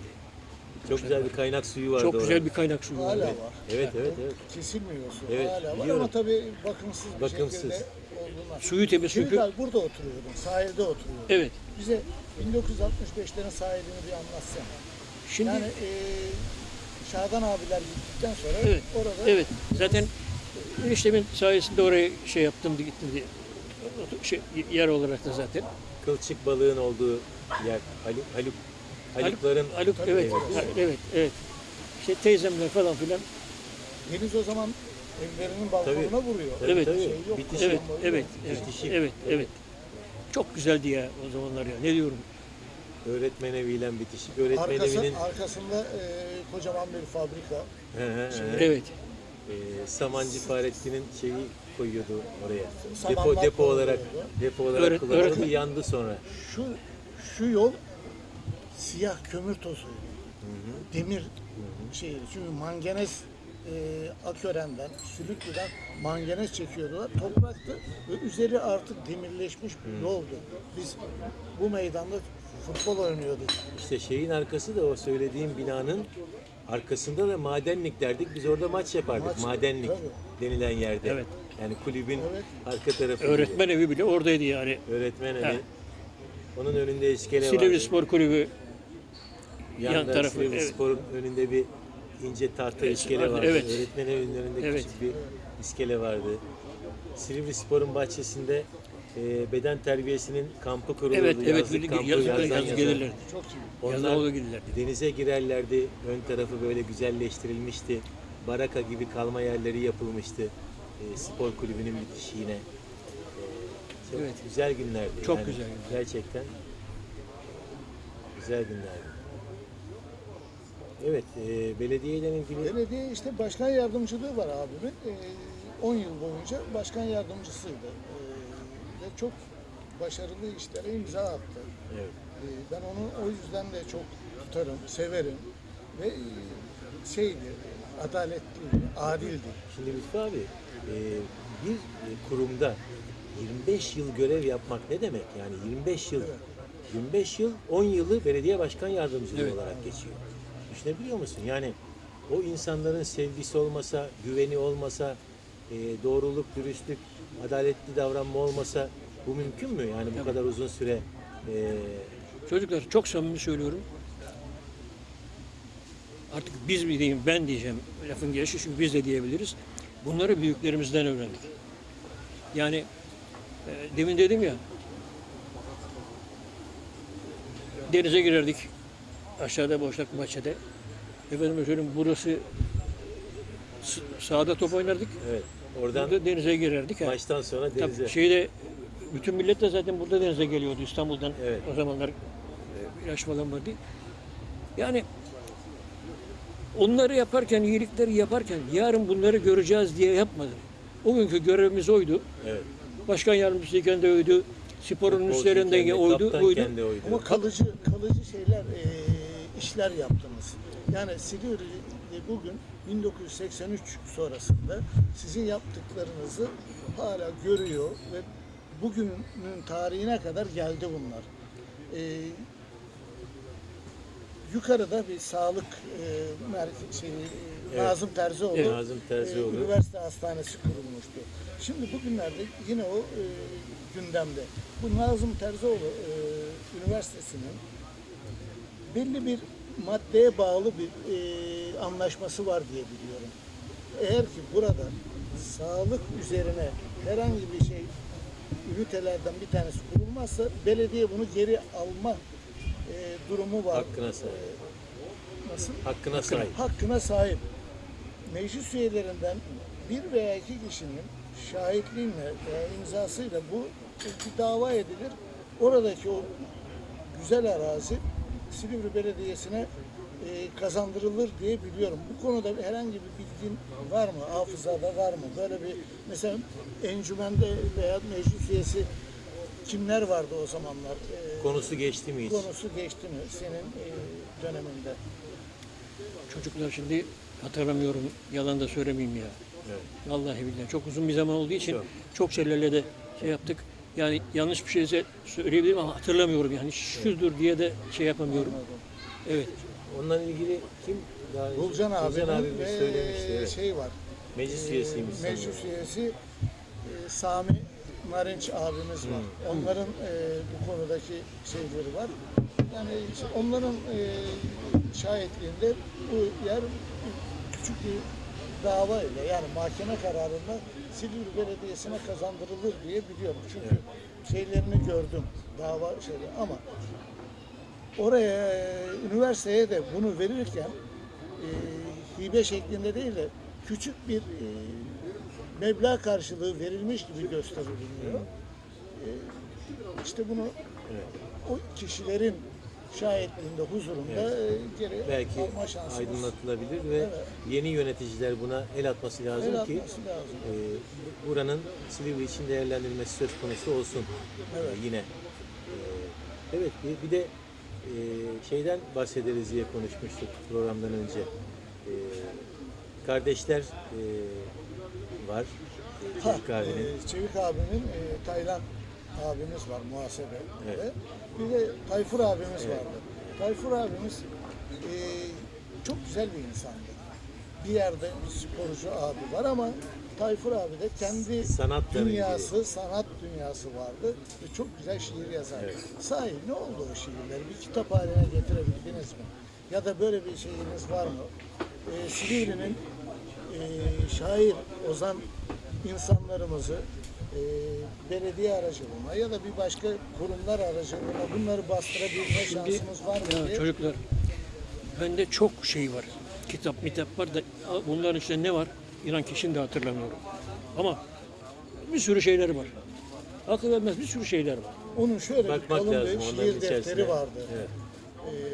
Çok güzel bir kaynak suyu vardı Çok güzel oranın. bir kaynak suyu Hala vardı. var. Evet, evet, evet. Kesilmiyor su. Evet, Hala var biliyorum. ama tabii bakımsız bir Bakımsız. şekilde olduğundan. Suyu temiz çünkü. ben burada oturuyordum, sahilde oturuyordum. Evet. Bize 1965'lerin sahilini bir anlatsana. Şimdi Yani eee Şadan abiler gittikten sonra Evet, orada evet. Zaten eniştemin sayesinde oraya şey yaptım gittim diye. Şey, yer olarak da zaten. Kılçık balığın olduğu yer. Haluk, Haluk, Halukların Haluk, Tabii, evet, evet. evet, evet. İşte teyzemler falan filan. deniz o zaman evlerinin balkonuna Tabii. vuruyor. Tabii, Evet. tabii. Şey yok, Bitişik. Evet, evet, boyu. evet, Bitişik. evet, evet. Çok güzeldi ya o zamanlar ya. Ne diyorum? öğretmen eviyle bitişik. Öğretmen Arkası, evinin arkasında eee, kocaman bir fabrika. Hı. Evet. Ee, Samancı Fahrettin'in şeyi koyuyordu oraya. Samanlar Depo depo olarak koyuyordu. depo olarak Öğret- kullanıldı. öğretmen- Yandı sonra. Şu şu yol siyah kömür tozuydu. Demir şey çünkü manganez e, Akören'den, Sülüklü'den manganez çekiyordular. Topraktı ve üzeri artık demirleşmiş bir yoldu. Biz bu meydanda futbol oynuyorduk. İşte şeyin arkası da o söylediğim binanın arkasında da madenlik derdik. Biz orada maç yapardık. Maç, madenlik tabii. denilen yerde. Evet. Yani kulübün Evet. arka tarafı. gibi. Öğretmen evi bile oradaydı yani. Öğretmen evi. Evet. Onun önünde iskele vardı. Silivri Spor Kulübü Yanda yan tarafı, Silivri evet. Spor'un önünde bir ince tahta Evet, iskele vardı, evet. Öğretmen evinin önünde Evet. küçük bir iskele vardı. Silivri Spor'un bahçesinde e, beden terbiyesinin kampı kurulurdu. Evet, evet. Yazlık Yazın, kampı, yazın, yazdan yaza. gelirlerdi. Çok Onlar gelirlerdi. denize girerlerdi. Ön tarafı böyle güzelleştirilmişti. Baraka gibi kalma yerleri yapılmıştı. E, spor kulübünün bitişiğine. E, çok Evet. güzel günlerdi. Çok güzel günler. Gerçekten güzel günlerdi. Evet, e, belediyeyle ilgili Belediye işte başkan yardımcılığı var abimin. 10 yıl boyunca başkan yardımcısıydı. Ee, ve çok başarılı işlere imza attı. evet. Ee, ben onu o yüzden de çok tutarım, severim. Ve e, şeydi, adaletli, adildi. Şimdi Lütfü abi, e, bir e, kurumda 25 yıl görev yapmak ne demek? Yani 25 yıl, 25 yıl, 10 yılı belediye başkan yardımcılığı Evet. olarak geçiyor. Düşünebiliyor musun? Yani o insanların sevgisi olmasa, güveni olmasa, e, doğruluk, dürüstlük, adaletli davranma olmasa bu mümkün mü? Yani bu kadar uzun süre e, Çocuklar çok samimi söylüyorum. artık biz mi diyeyim ben diyeceğim lafın gelişi çünkü biz de diyebiliriz. Bunları büyüklerimizden öğrendik. Yani e, demin dedim ya denize girerdik aşağıda boşluk bahçede. Efendim söyleyeyim burası sahada top oynardık. Evet. Oradan Burada denize girerdik. maçtan sonra denize. Tabii şeyde bütün millet de zaten burada denize geliyordu İstanbul'dan. Evet. O zamanlar e, ilaç falan vardı. Yani onları yaparken, iyilikleri yaparken yarın bunları göreceğiz diye yapmadı. O günkü görevimiz oydu. Evet. Başkan yardımcısıyken de oydu. Sporun üstlerinden oydu, oydu. oydu. Ama kalıcı kalıcı şeyler e, işler yaptınız. Yani Silivri bugün 1983 sonrasında sizin yaptıklarınızı hala görüyor ve bugünün tarihine kadar geldi bunlar. E, yukarıda bir sağlık e, merkezi şey, e, Evet. Nazım Terzioğlu, Evet, Nazım Terzioğlu. e, üniversite hastanesi kurulmuştu. Şimdi bugünlerde yine o e, gündemde. Bu Nazım Terzioğlu e, Üniversitesi'nin belli bir maddeye bağlı bir e, anlaşması var diye biliyorum. Eğer ki burada sağlık üzerine herhangi bir şey ünitelerden bir tanesi kurulmazsa belediye bunu geri alma e, durumu var. Hakkına sahip. E, nasıl? Hakkına sahip. hakkına sahip. Meclis üyelerinden bir veya iki kişinin şahitliğiyle veya imzasıyla bu bir dava edilir. Oradaki o güzel arazi Silivri Belediyesi'ne e, kazandırılır diye biliyorum. Bu konuda herhangi bir bilgin var mı? Hafızada var mı? Böyle bir mesela encümende veya meclis üyesi kimler vardı o zamanlar? E, Konusu geçti mi hiç? konusu geçti mi senin e, döneminde? Çocuklar şimdi hatırlamıyorum. Yalan da söylemeyeyim ya. Evet. Vallahi billahi çok uzun bir zaman olduğu için Çok. çok şeylerle de şey yaptık. Yani yanlış bir şeyse söyleyebilirim ama hatırlamıyorum yani şudur diye de şey yapamıyorum. Evet. Onunla ilgili kim daha Bulcan abi Bulcan abimiz söylemişti. Evet. şey var. Meclis üyesiymiş sanırım. Meclis üyesi e, Sami Narinç abimiz var. Onların e, bu konudaki şeyleri var. Yani işte onların e, şahitliğinde bu yer küçük bir dava ile yani mahkeme kararında Silivri Belediyesi'ne kazandırılır diye biliyorum. Çünkü şeylerini gördüm dava şeyleri ama oraya üniversiteye de bunu verirken e, hibe şeklinde değil de küçük bir e, meblağ karşılığı verilmiş gibi gösteriliyor. E, işte bunu o kişilerin şahitliğinde, huzurunda e, geri Belki alma şansımız aydınlatılabilir ve Evet. yeni yöneticiler buna el atması lazım el ki atması lazım. e, bu- buranın Silivri için değerlendirilmesi söz konusu olsun Evet. E, yine. E, evet bir, bir de e, şeyden bahsederiz diye konuşmuştuk programdan önce. E, kardeşler e, var. E, Ha, Çocuk abinin. e, Çevik abinin e, Taylan abimiz var muhasebe. Evet. Bir de Tayfur abimiz vardı. Tayfur abimiz e, çok güzel bir insandı. Bir yerde bir sporcu abi var ama Tayfur abi de kendi Sanatla dünyası, sanat dünyası vardı ve çok güzel şiir yazar. Evet. Sahi ne oldu o şiirleri? Bir kitap haline getirebildiniz mi? Ya da böyle bir şeyiniz var mı? E, Silivri'nin e, şair, ozan insanlarımızı e, belediye aracılığına ya da bir başka kurumlar aracılığına bunları bastırabilme şansımız var mı Ya diye. çocuklar bende çok şey var. Kitap mitap var da bunların içinde ne var? İnan ki şimdi hatırlamıyorum. Ama bir sürü şeyler var. Akıl vermez bir sürü şeyler var. Onun şöyle bir Bakmak kalın lazım bir şiir defteri vardı. Evet.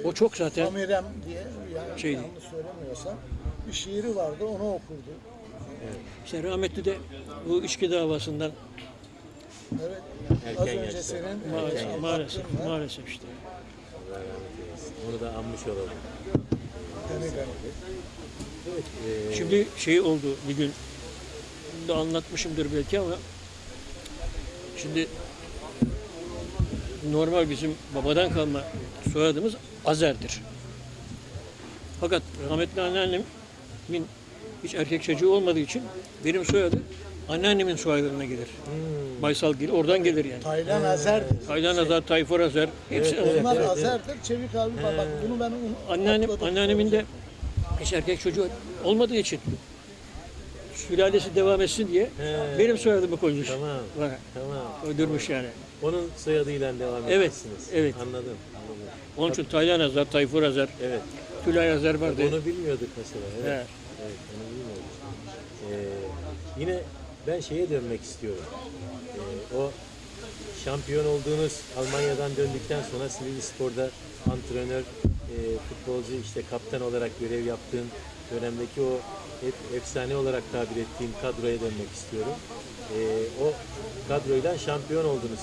O çok zaten Amirem diye yani Şeydi. yanlış söylemiyorsam bir şiiri vardı onu okurdu. İşte rahmetli de bu içki davasından Evet. Erken Az önce yaşta. senin Erken maalesef, yaşta. maalesef, işte. Allah rahmet eylesin. Onu da anmış olalım. gani gani. Evet. e, Şimdi şey oldu bir gün bunu da anlatmışımdır belki ama şimdi normal bizim babadan kalma soyadımız Azer'dir. Fakat rahmetli anneannemin hiç erkek çocuğu olmadığı için benim soyadı anneannemin soyadına gelir. hmm, Baysal gelir, oradan gelir yani. Taylan Azer'dir. Taylan Azer, Tayfur Azer, hepsi Evet, evet. Onlar Azer'dir. Çevik abi bak bunu ben Anneannem, anneannemin de hiç erkek çocuğu olmadığı için sülalesi devam etsin diye He. benim soyadımı koymuş. Tamam. Bana Tamam. uydurmuş yani. Onun soyadıyla devam Evet, etmişsiniz. evet. Anladım. anladım. Onun için Taylan Azer, Tayfur Azer, Evet. Tülay Azer vardı. Onu bilmiyorduk mesela. Evet. He. Evet, onu bilmiyorduk. Ee, yine ben şeye dönmek istiyorum. Ee, o şampiyon olduğunuz Almanya'dan döndükten sonra Silivri Spor'da antrenör, e, futbolcu, işte kaptan olarak görev yaptığın dönemdeki o hep efsane olarak tabir ettiğim kadroya dönmek istiyorum. Ee, o kadroyla şampiyon oldunuz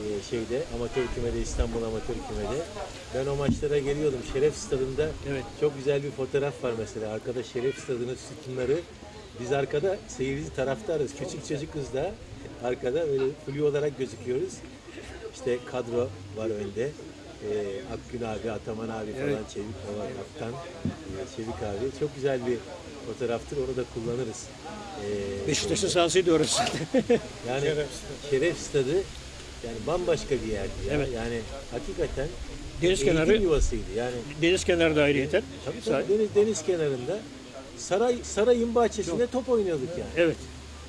e, şeyde amatör kümede İstanbul amatör kümede. Ben o maçlara geliyordum. Şeref stadında Evet. çok güzel bir fotoğraf var mesela. Arkada Şeref Stadı'nın sütunları. Biz arkada seyirci taraftarız. Küçük çocuk kız da arkada öyle flu olarak gözüküyoruz. İşte kadro var önde. Ee, Akgün abi, Ataman abi falan, Evet. Çevik olan kaptan, ee, Çevik abi. Çok güzel bir fotoğraftır. Onu da kullanırız. Ee, Beşiktaş'ın sahasıydı orası. yani Şeref Şeref, Stadı yani bambaşka bir yerdi ya. Evet. Yani hakikaten Deniz eğitim kenarı- yuvasıydı. Yani Deniz kenarı da ayrıyeten. Tabii tabii, deniz, deniz kenarında saray sarayın bahçesinde top oynuyorduk yani. Evet.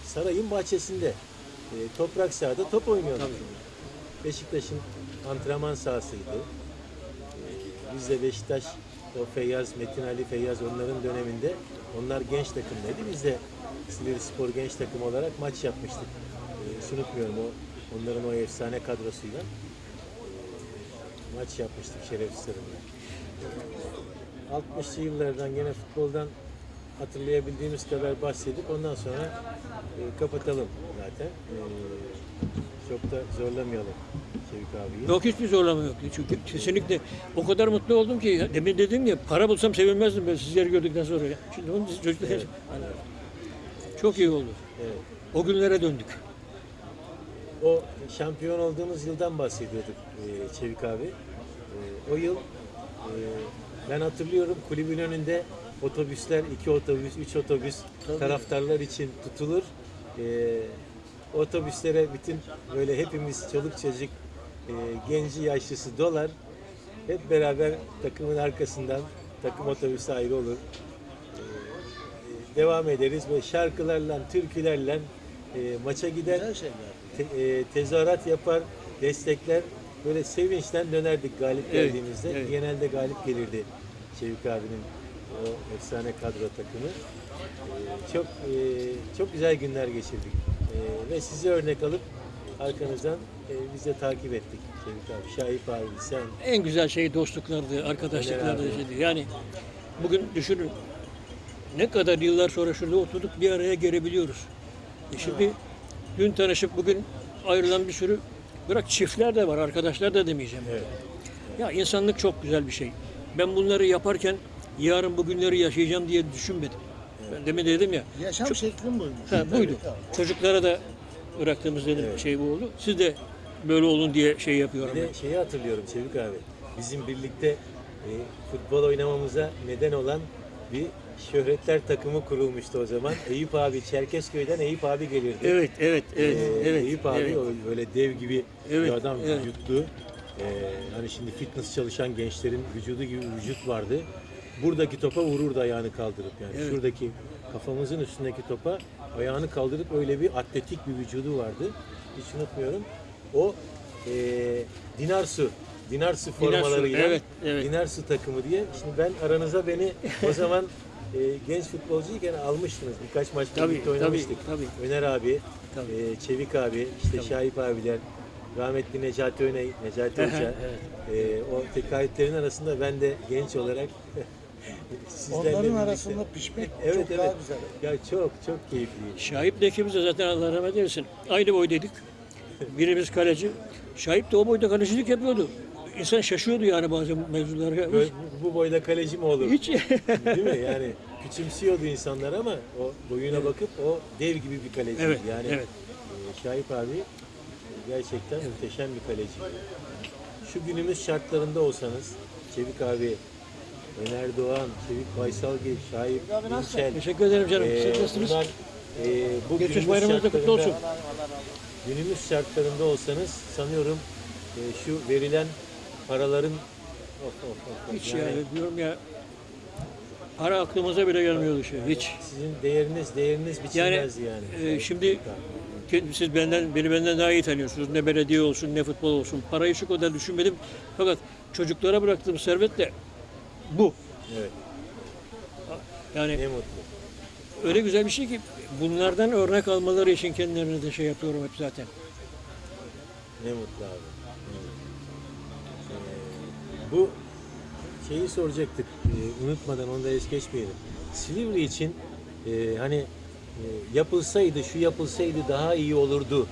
Sarayın bahçesinde e, toprak sahada top oynuyorduk. Beşiktaş'ın antrenman sahasıydı. E, biz de Beşiktaş o Feyyaz, Metin Ali Feyyaz onların döneminde onlar genç takımdaydı. Biz de Silivri Spor genç takım olarak maç yapmıştık. E, unutmuyorum o onların o efsane kadrosuyla maç yapmıştık Şeref Stadı'nda. 60'lı yıllardan gene futboldan hatırlayabildiğimiz kadar bahsedip ondan sonra e, kapatalım zaten. E, çok da zorlamayalım Şevik abiyi. Yok hiçbir zorlama yok. Çünkü kesinlikle o kadar mutlu oldum ki demin dedim ya para bulsam sevinmezdim ben sizleri gördükten sonra. Şimdi onun için çocuklar Hani çok iyi oldu. Evet. O günlere döndük. O şampiyon olduğunuz yıldan bahsediyorduk e, Çevik abi. E, o yıl e, ben hatırlıyorum kulübün önünde otobüsler, iki otobüs, üç otobüs taraftarlar için tutulur. E, otobüslere bütün böyle hepimiz çoluk çocuk e, genci yaşlısı dolar. Hep beraber takımın arkasından takım otobüsü ayrı olur. E, devam ederiz ve şarkılarla, türkülerle e, maça gider te- e, tezahürat yapar, destekler. Böyle sevinçten dönerdik galip Evet, geldiğimizde. evet. Genelde galip gelirdi Şevik abinin o efsane kadro takımı. E, çok e, çok güzel günler geçirdik. E, ve sizi örnek alıp arkanızdan e, biz de takip ettik Şevik abi. Şahip abi, sen. En güzel şey dostluklardı, arkadaşlıklardı. Şeydi. Yani bugün düşünün ne kadar yıllar sonra şurada oturduk bir araya gelebiliyoruz. E şimdi dün tanışıp bugün ayrılan bir sürü bırak çiftler de var, arkadaşlar da demeyeceğim. Evet. Ya insanlık çok güzel bir şey. Ben bunları yaparken yarın bu günleri yaşayacağım diye düşünmedim. Ben demin dedim ya. Yaşam şeklim buymuş. Ha, buydu. Çocuklara da bıraktığımız dedim şey bu oldu. Siz de böyle olun diye şey yapıyorum. Bir ben. de şeyi hatırlıyorum Çevik abi. Bizim birlikte e, futbol oynamamıza neden olan bir şöhretler takımı kurulmuştu o zaman. Eyüp abi, Çerkezköy'den Eyüp abi gelirdi. Evet, evet, evet, Ee, evet. Eyüp abi evet. o böyle dev gibi Evet, bir adam evet. vücutlu. Ee, hani şimdi fitness çalışan gençlerin vücudu gibi vücut vardı. Buradaki topa vururdu ayağını kaldırıp yani. Evet. Şuradaki kafamızın üstündeki topa ayağını kaldırıp öyle bir atletik bir vücudu vardı. Hiç unutmuyorum. O e, Dinarsu Dinarsu formalarıyla evet, evet. Dinarsu takımı diye. Şimdi ben aranıza beni o zaman e, genç futbolcuyken almıştınız. Birkaç maç Tabii, birlikte tabii, oynamıştık. tabii. Öner abi, Tabii. e, Çevik abi, işte Şahip abiler, rahmetli Necati Öney, Necati Hoca. e, o tekayütlerin arasında ben de genç olarak sizlerle Onların birlikte- arasında pişmek Evet çok evet. daha güzel. Ya çok çok keyifli. Şahip de ikimiz de zaten Allah rahmet eylesin. Aynı boydaydık. Birimiz kaleci. Şahip de o boyda kalecilik yapıyordu. İnsan şaşıyordu yani bazı mevzulara. Böyle bu boyda kaleci mi olur? Hiç. Değil mi? Yani küçümsüyordu insanlar ama o boyuna bakıp o dev gibi bir kaleci. Evet, yani evet. e, Şahip abi gerçekten muhteşem bir kaleci. Şu günümüz şartlarında olsanız Çevik abi, Öner Doğan, Çevik Baysalgil, Şahip İnçel. Teşekkür ederim canım. e, Siz nasılsınız? bunlar e, bu günümüz bayramınız da kutlu olsun. Günümüz şartlarında olsanız sanıyorum e, şu verilen paraların of, of, of. Hiç Yani yani diyorum ya Para aklımıza bile gelmiyordu şey. Hiç. Sizin değeriniz değeriniz Yani, biçilmez yani. e, şimdi Siz benden beni benden daha iyi tanıyorsunuz. Ne belediye olsun ne futbol olsun. Parayı şu kadar düşünmedim. Fakat çocuklara bıraktığım servet de bu. Evet. Yani Ne mutlu. öyle güzel bir şey ki bunlardan örnek almaları için kendilerine de şey yapıyorum hep zaten. Ne mutlu abi. Ee, bu şeyi soracaktık. Ee, unutmadan onu da es geçmeyelim. Silivri için e, hani e, yapılsaydı, şu yapılsaydı daha iyi olurdu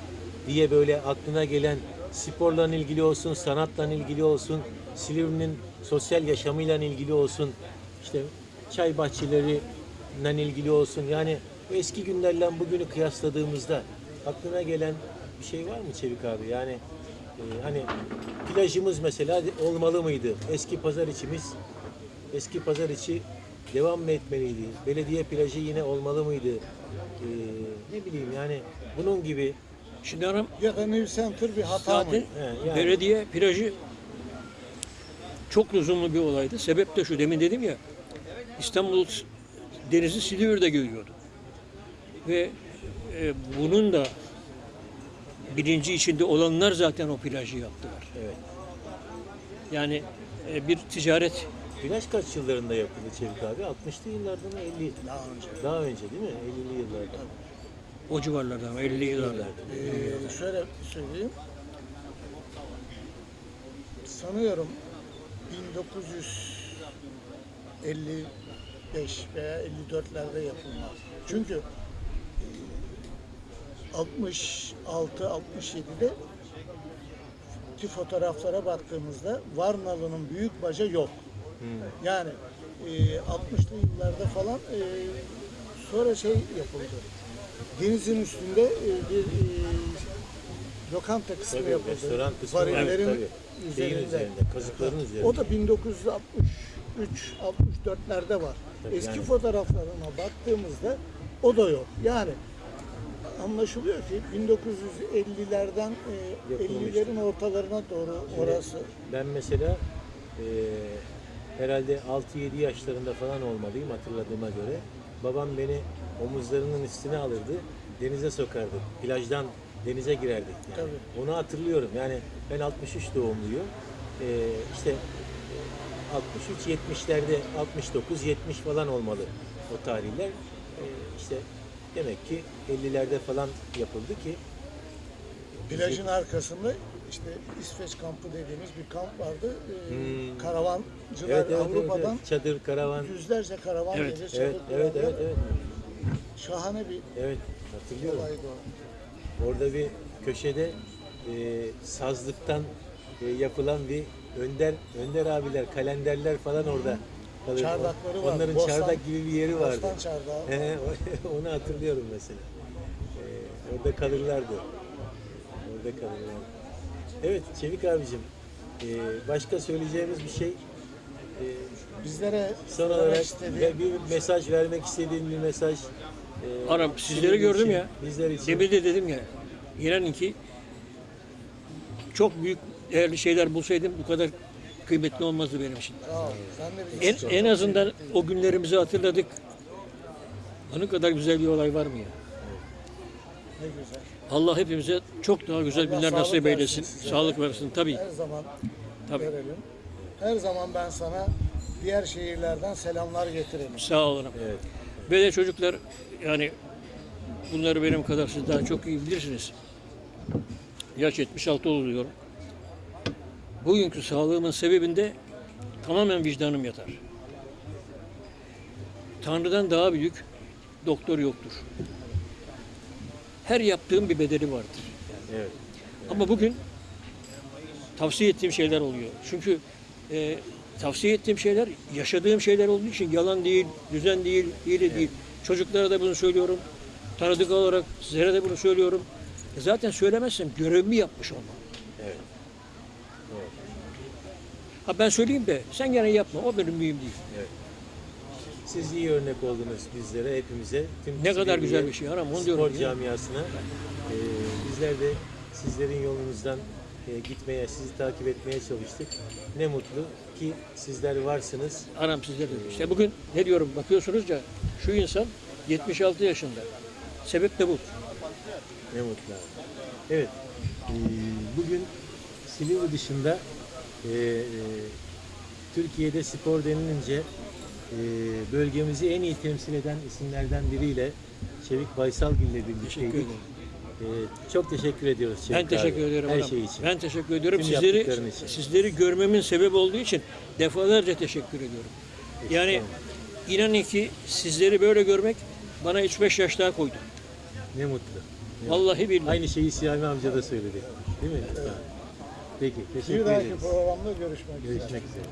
diye böyle aklına gelen sporla ilgili olsun, sanatla ilgili olsun, Silivri'nin sosyal yaşamıyla ilgili olsun, işte çay bahçeleriyle ilgili olsun. Yani bu eski günlerle bugünü kıyasladığımızda aklına gelen bir şey var mı Çevik abi? Yani e, hani plajımız mesela olmalı mıydı? Eski pazar içimiz, eski pazar içi devam mı etmeliydi? Belediye plajı yine olmalı mıydı? E, ne bileyim yani bunun gibi Şimdi aram Ya da New Center bir hata mı? zaten He, yani. belediye plajı çok lüzumlu bir olaydı. Sebep de şu demin dedim ya İstanbul denizi Silivri'de görüyordu. Ve e, bunun da bilinci içinde olanlar zaten o plajı yaptılar. evet. Yani e, bir ticaret Plaj kaç yıllarında yapıldı Çevik abi? 60'lı yıllarda mı 50? Daha önce. Daha önce değil mi? 50'li yıllarda. o civarlarda ama 50 yıllarda. Ee, şöyle söyleyeyim. Sanıyorum 1955 veya 54'lerde yapılma. Çünkü e, 66 67'de ki fotoğraflara baktığımızda Varnalı'nın büyük baca yok. Yani e, 60'lı yıllarda falan e, sonra şey yapıldı. Denizin üstünde e, bir e, lokanta kısmı Tabii yapıldı. restoran kısmı var. Varillerin Tabii. Şeyin üzerinde. kazıkların üzerinde. O da 1963 64'lerde var. Tabii Eski yani. fotoğraflarına baktığımızda o da yok. Yani anlaşılıyor ki 1950'lerden e, Yapılmış. 50'lerin ortalarına doğru orası. Ben mesela e, herhalde 6-7 yaşlarında falan olmalıyım hatırladığıma göre. Babam beni omuzlarının üstüne alırdı, denize sokardı. Plajdan denize girerdik. Yani. Tabii. Onu hatırlıyorum. Yani ben 63 doğumluyum. E, işte 63 70'lerde 69 70 falan olmalı o tarihler. E, işte demek ki 50'lerde falan yapıldı ki Plajın arkasında işte İsveç kampı dediğimiz bir kamp vardı. Ee, Hmm. Karavancılar evet, evet, Avrupa'dan evet, çadır, karavan. yüzlerce karavan Evet. gelir. Evet, evet, evet, evet. Şahane bir Evet, hatırlıyorum. olaydı o. Orada bir köşede e, sazlıktan e, yapılan bir önder önder abiler, kalenderler falan orada. kalır. Çardakları var. Onların Bostan- çardak gibi bir yeri vardı. Bostan çardağı. He, onu hatırlıyorum mesela. E, orada kalırlardı. Orada kalırlardı. Evet Çevik abicim, e, başka söyleyeceğimiz bir şey, e, Bizlere son olarak istediğim- bir mesaj vermek istediğin bir mesaj. Arap sizleri gördüm için, ya. Bizler için. Demin de dedim ya. İnanın ki çok büyük değerli şeyler bulsaydım bu kadar kıymetli olmazdı benim için. En, en azından o günlerimizi hatırladık. Onun kadar güzel bir olay var mı ya? ne güzel. Allah hepimize çok daha güzel Allah günler nasip eylesin. size. Sağlık versin tabii. Her zaman Tabii. verelim. Her zaman ben sana diğer şehirlerden selamlar getirelim. Sağ olun. Evet. Ve de çocuklar yani bunları benim kadar siz daha çok iyi bilirsiniz. Yaş 76 oluyor. Bugünkü sağlığımın sebebinde tamamen vicdanım yatar. Tanrı'dan daha büyük doktor yoktur. Her yaptığım bir bedeli vardır. Evet. Ama bugün tavsiye ettiğim şeyler oluyor. Çünkü e, tavsiye ettiğim şeyler yaşadığım şeyler olduğu için yalan değil, düzen değil, hile değil. Çocuklara da bunu söylüyorum. Tanıdık olarak sizlere de bunu söylüyorum. E zaten söylemezsem görevimi yapmış olmam. Evet. Ha ben söyleyeyim de sen gene yapma. O benim mühim değil. Siz iyi örnek oldunuz bizlere, hepimize. Tüm Ne kadar güzel bir şey Aram, onu diyorum Spor camiasına. Ee, bizler de sizlerin yolunuzdan e, gitmeye, sizi takip etmeye çalıştık. Ne mutlu ki sizler varsınız. Anam sizde de. İşte bugün ne diyorum bakıyorsunuz ya şu insan 76 yaşında. Sebep de bu. Ne mutlu abi. Evet, e, bugün Silivri dışında e, e, Türkiye'de spor denilince e, bölgemizi en iyi temsil eden isimlerden biriyle Çevik Baysalgil ile birlikteydik. Ederim. E, çok teşekkür ediyoruz Çevik Ben teşekkür abi. ediyorum. Her şey için. Ben teşekkür ediyorum. Tüm sizleri için. sizleri görmemin sebep olduğu için defalarca teşekkür ediyorum. Yani inanın ki sizleri böyle görmek bana 3-5 yaş daha koydu. Ne mutlu. Ne Vallahi billahi. Aynı şeyi Siyami amca da söyledi. Değil mi? Peki, teşekkür Bir dahaki ederiz. programda görüşmek üzere. Görüşmek üzere.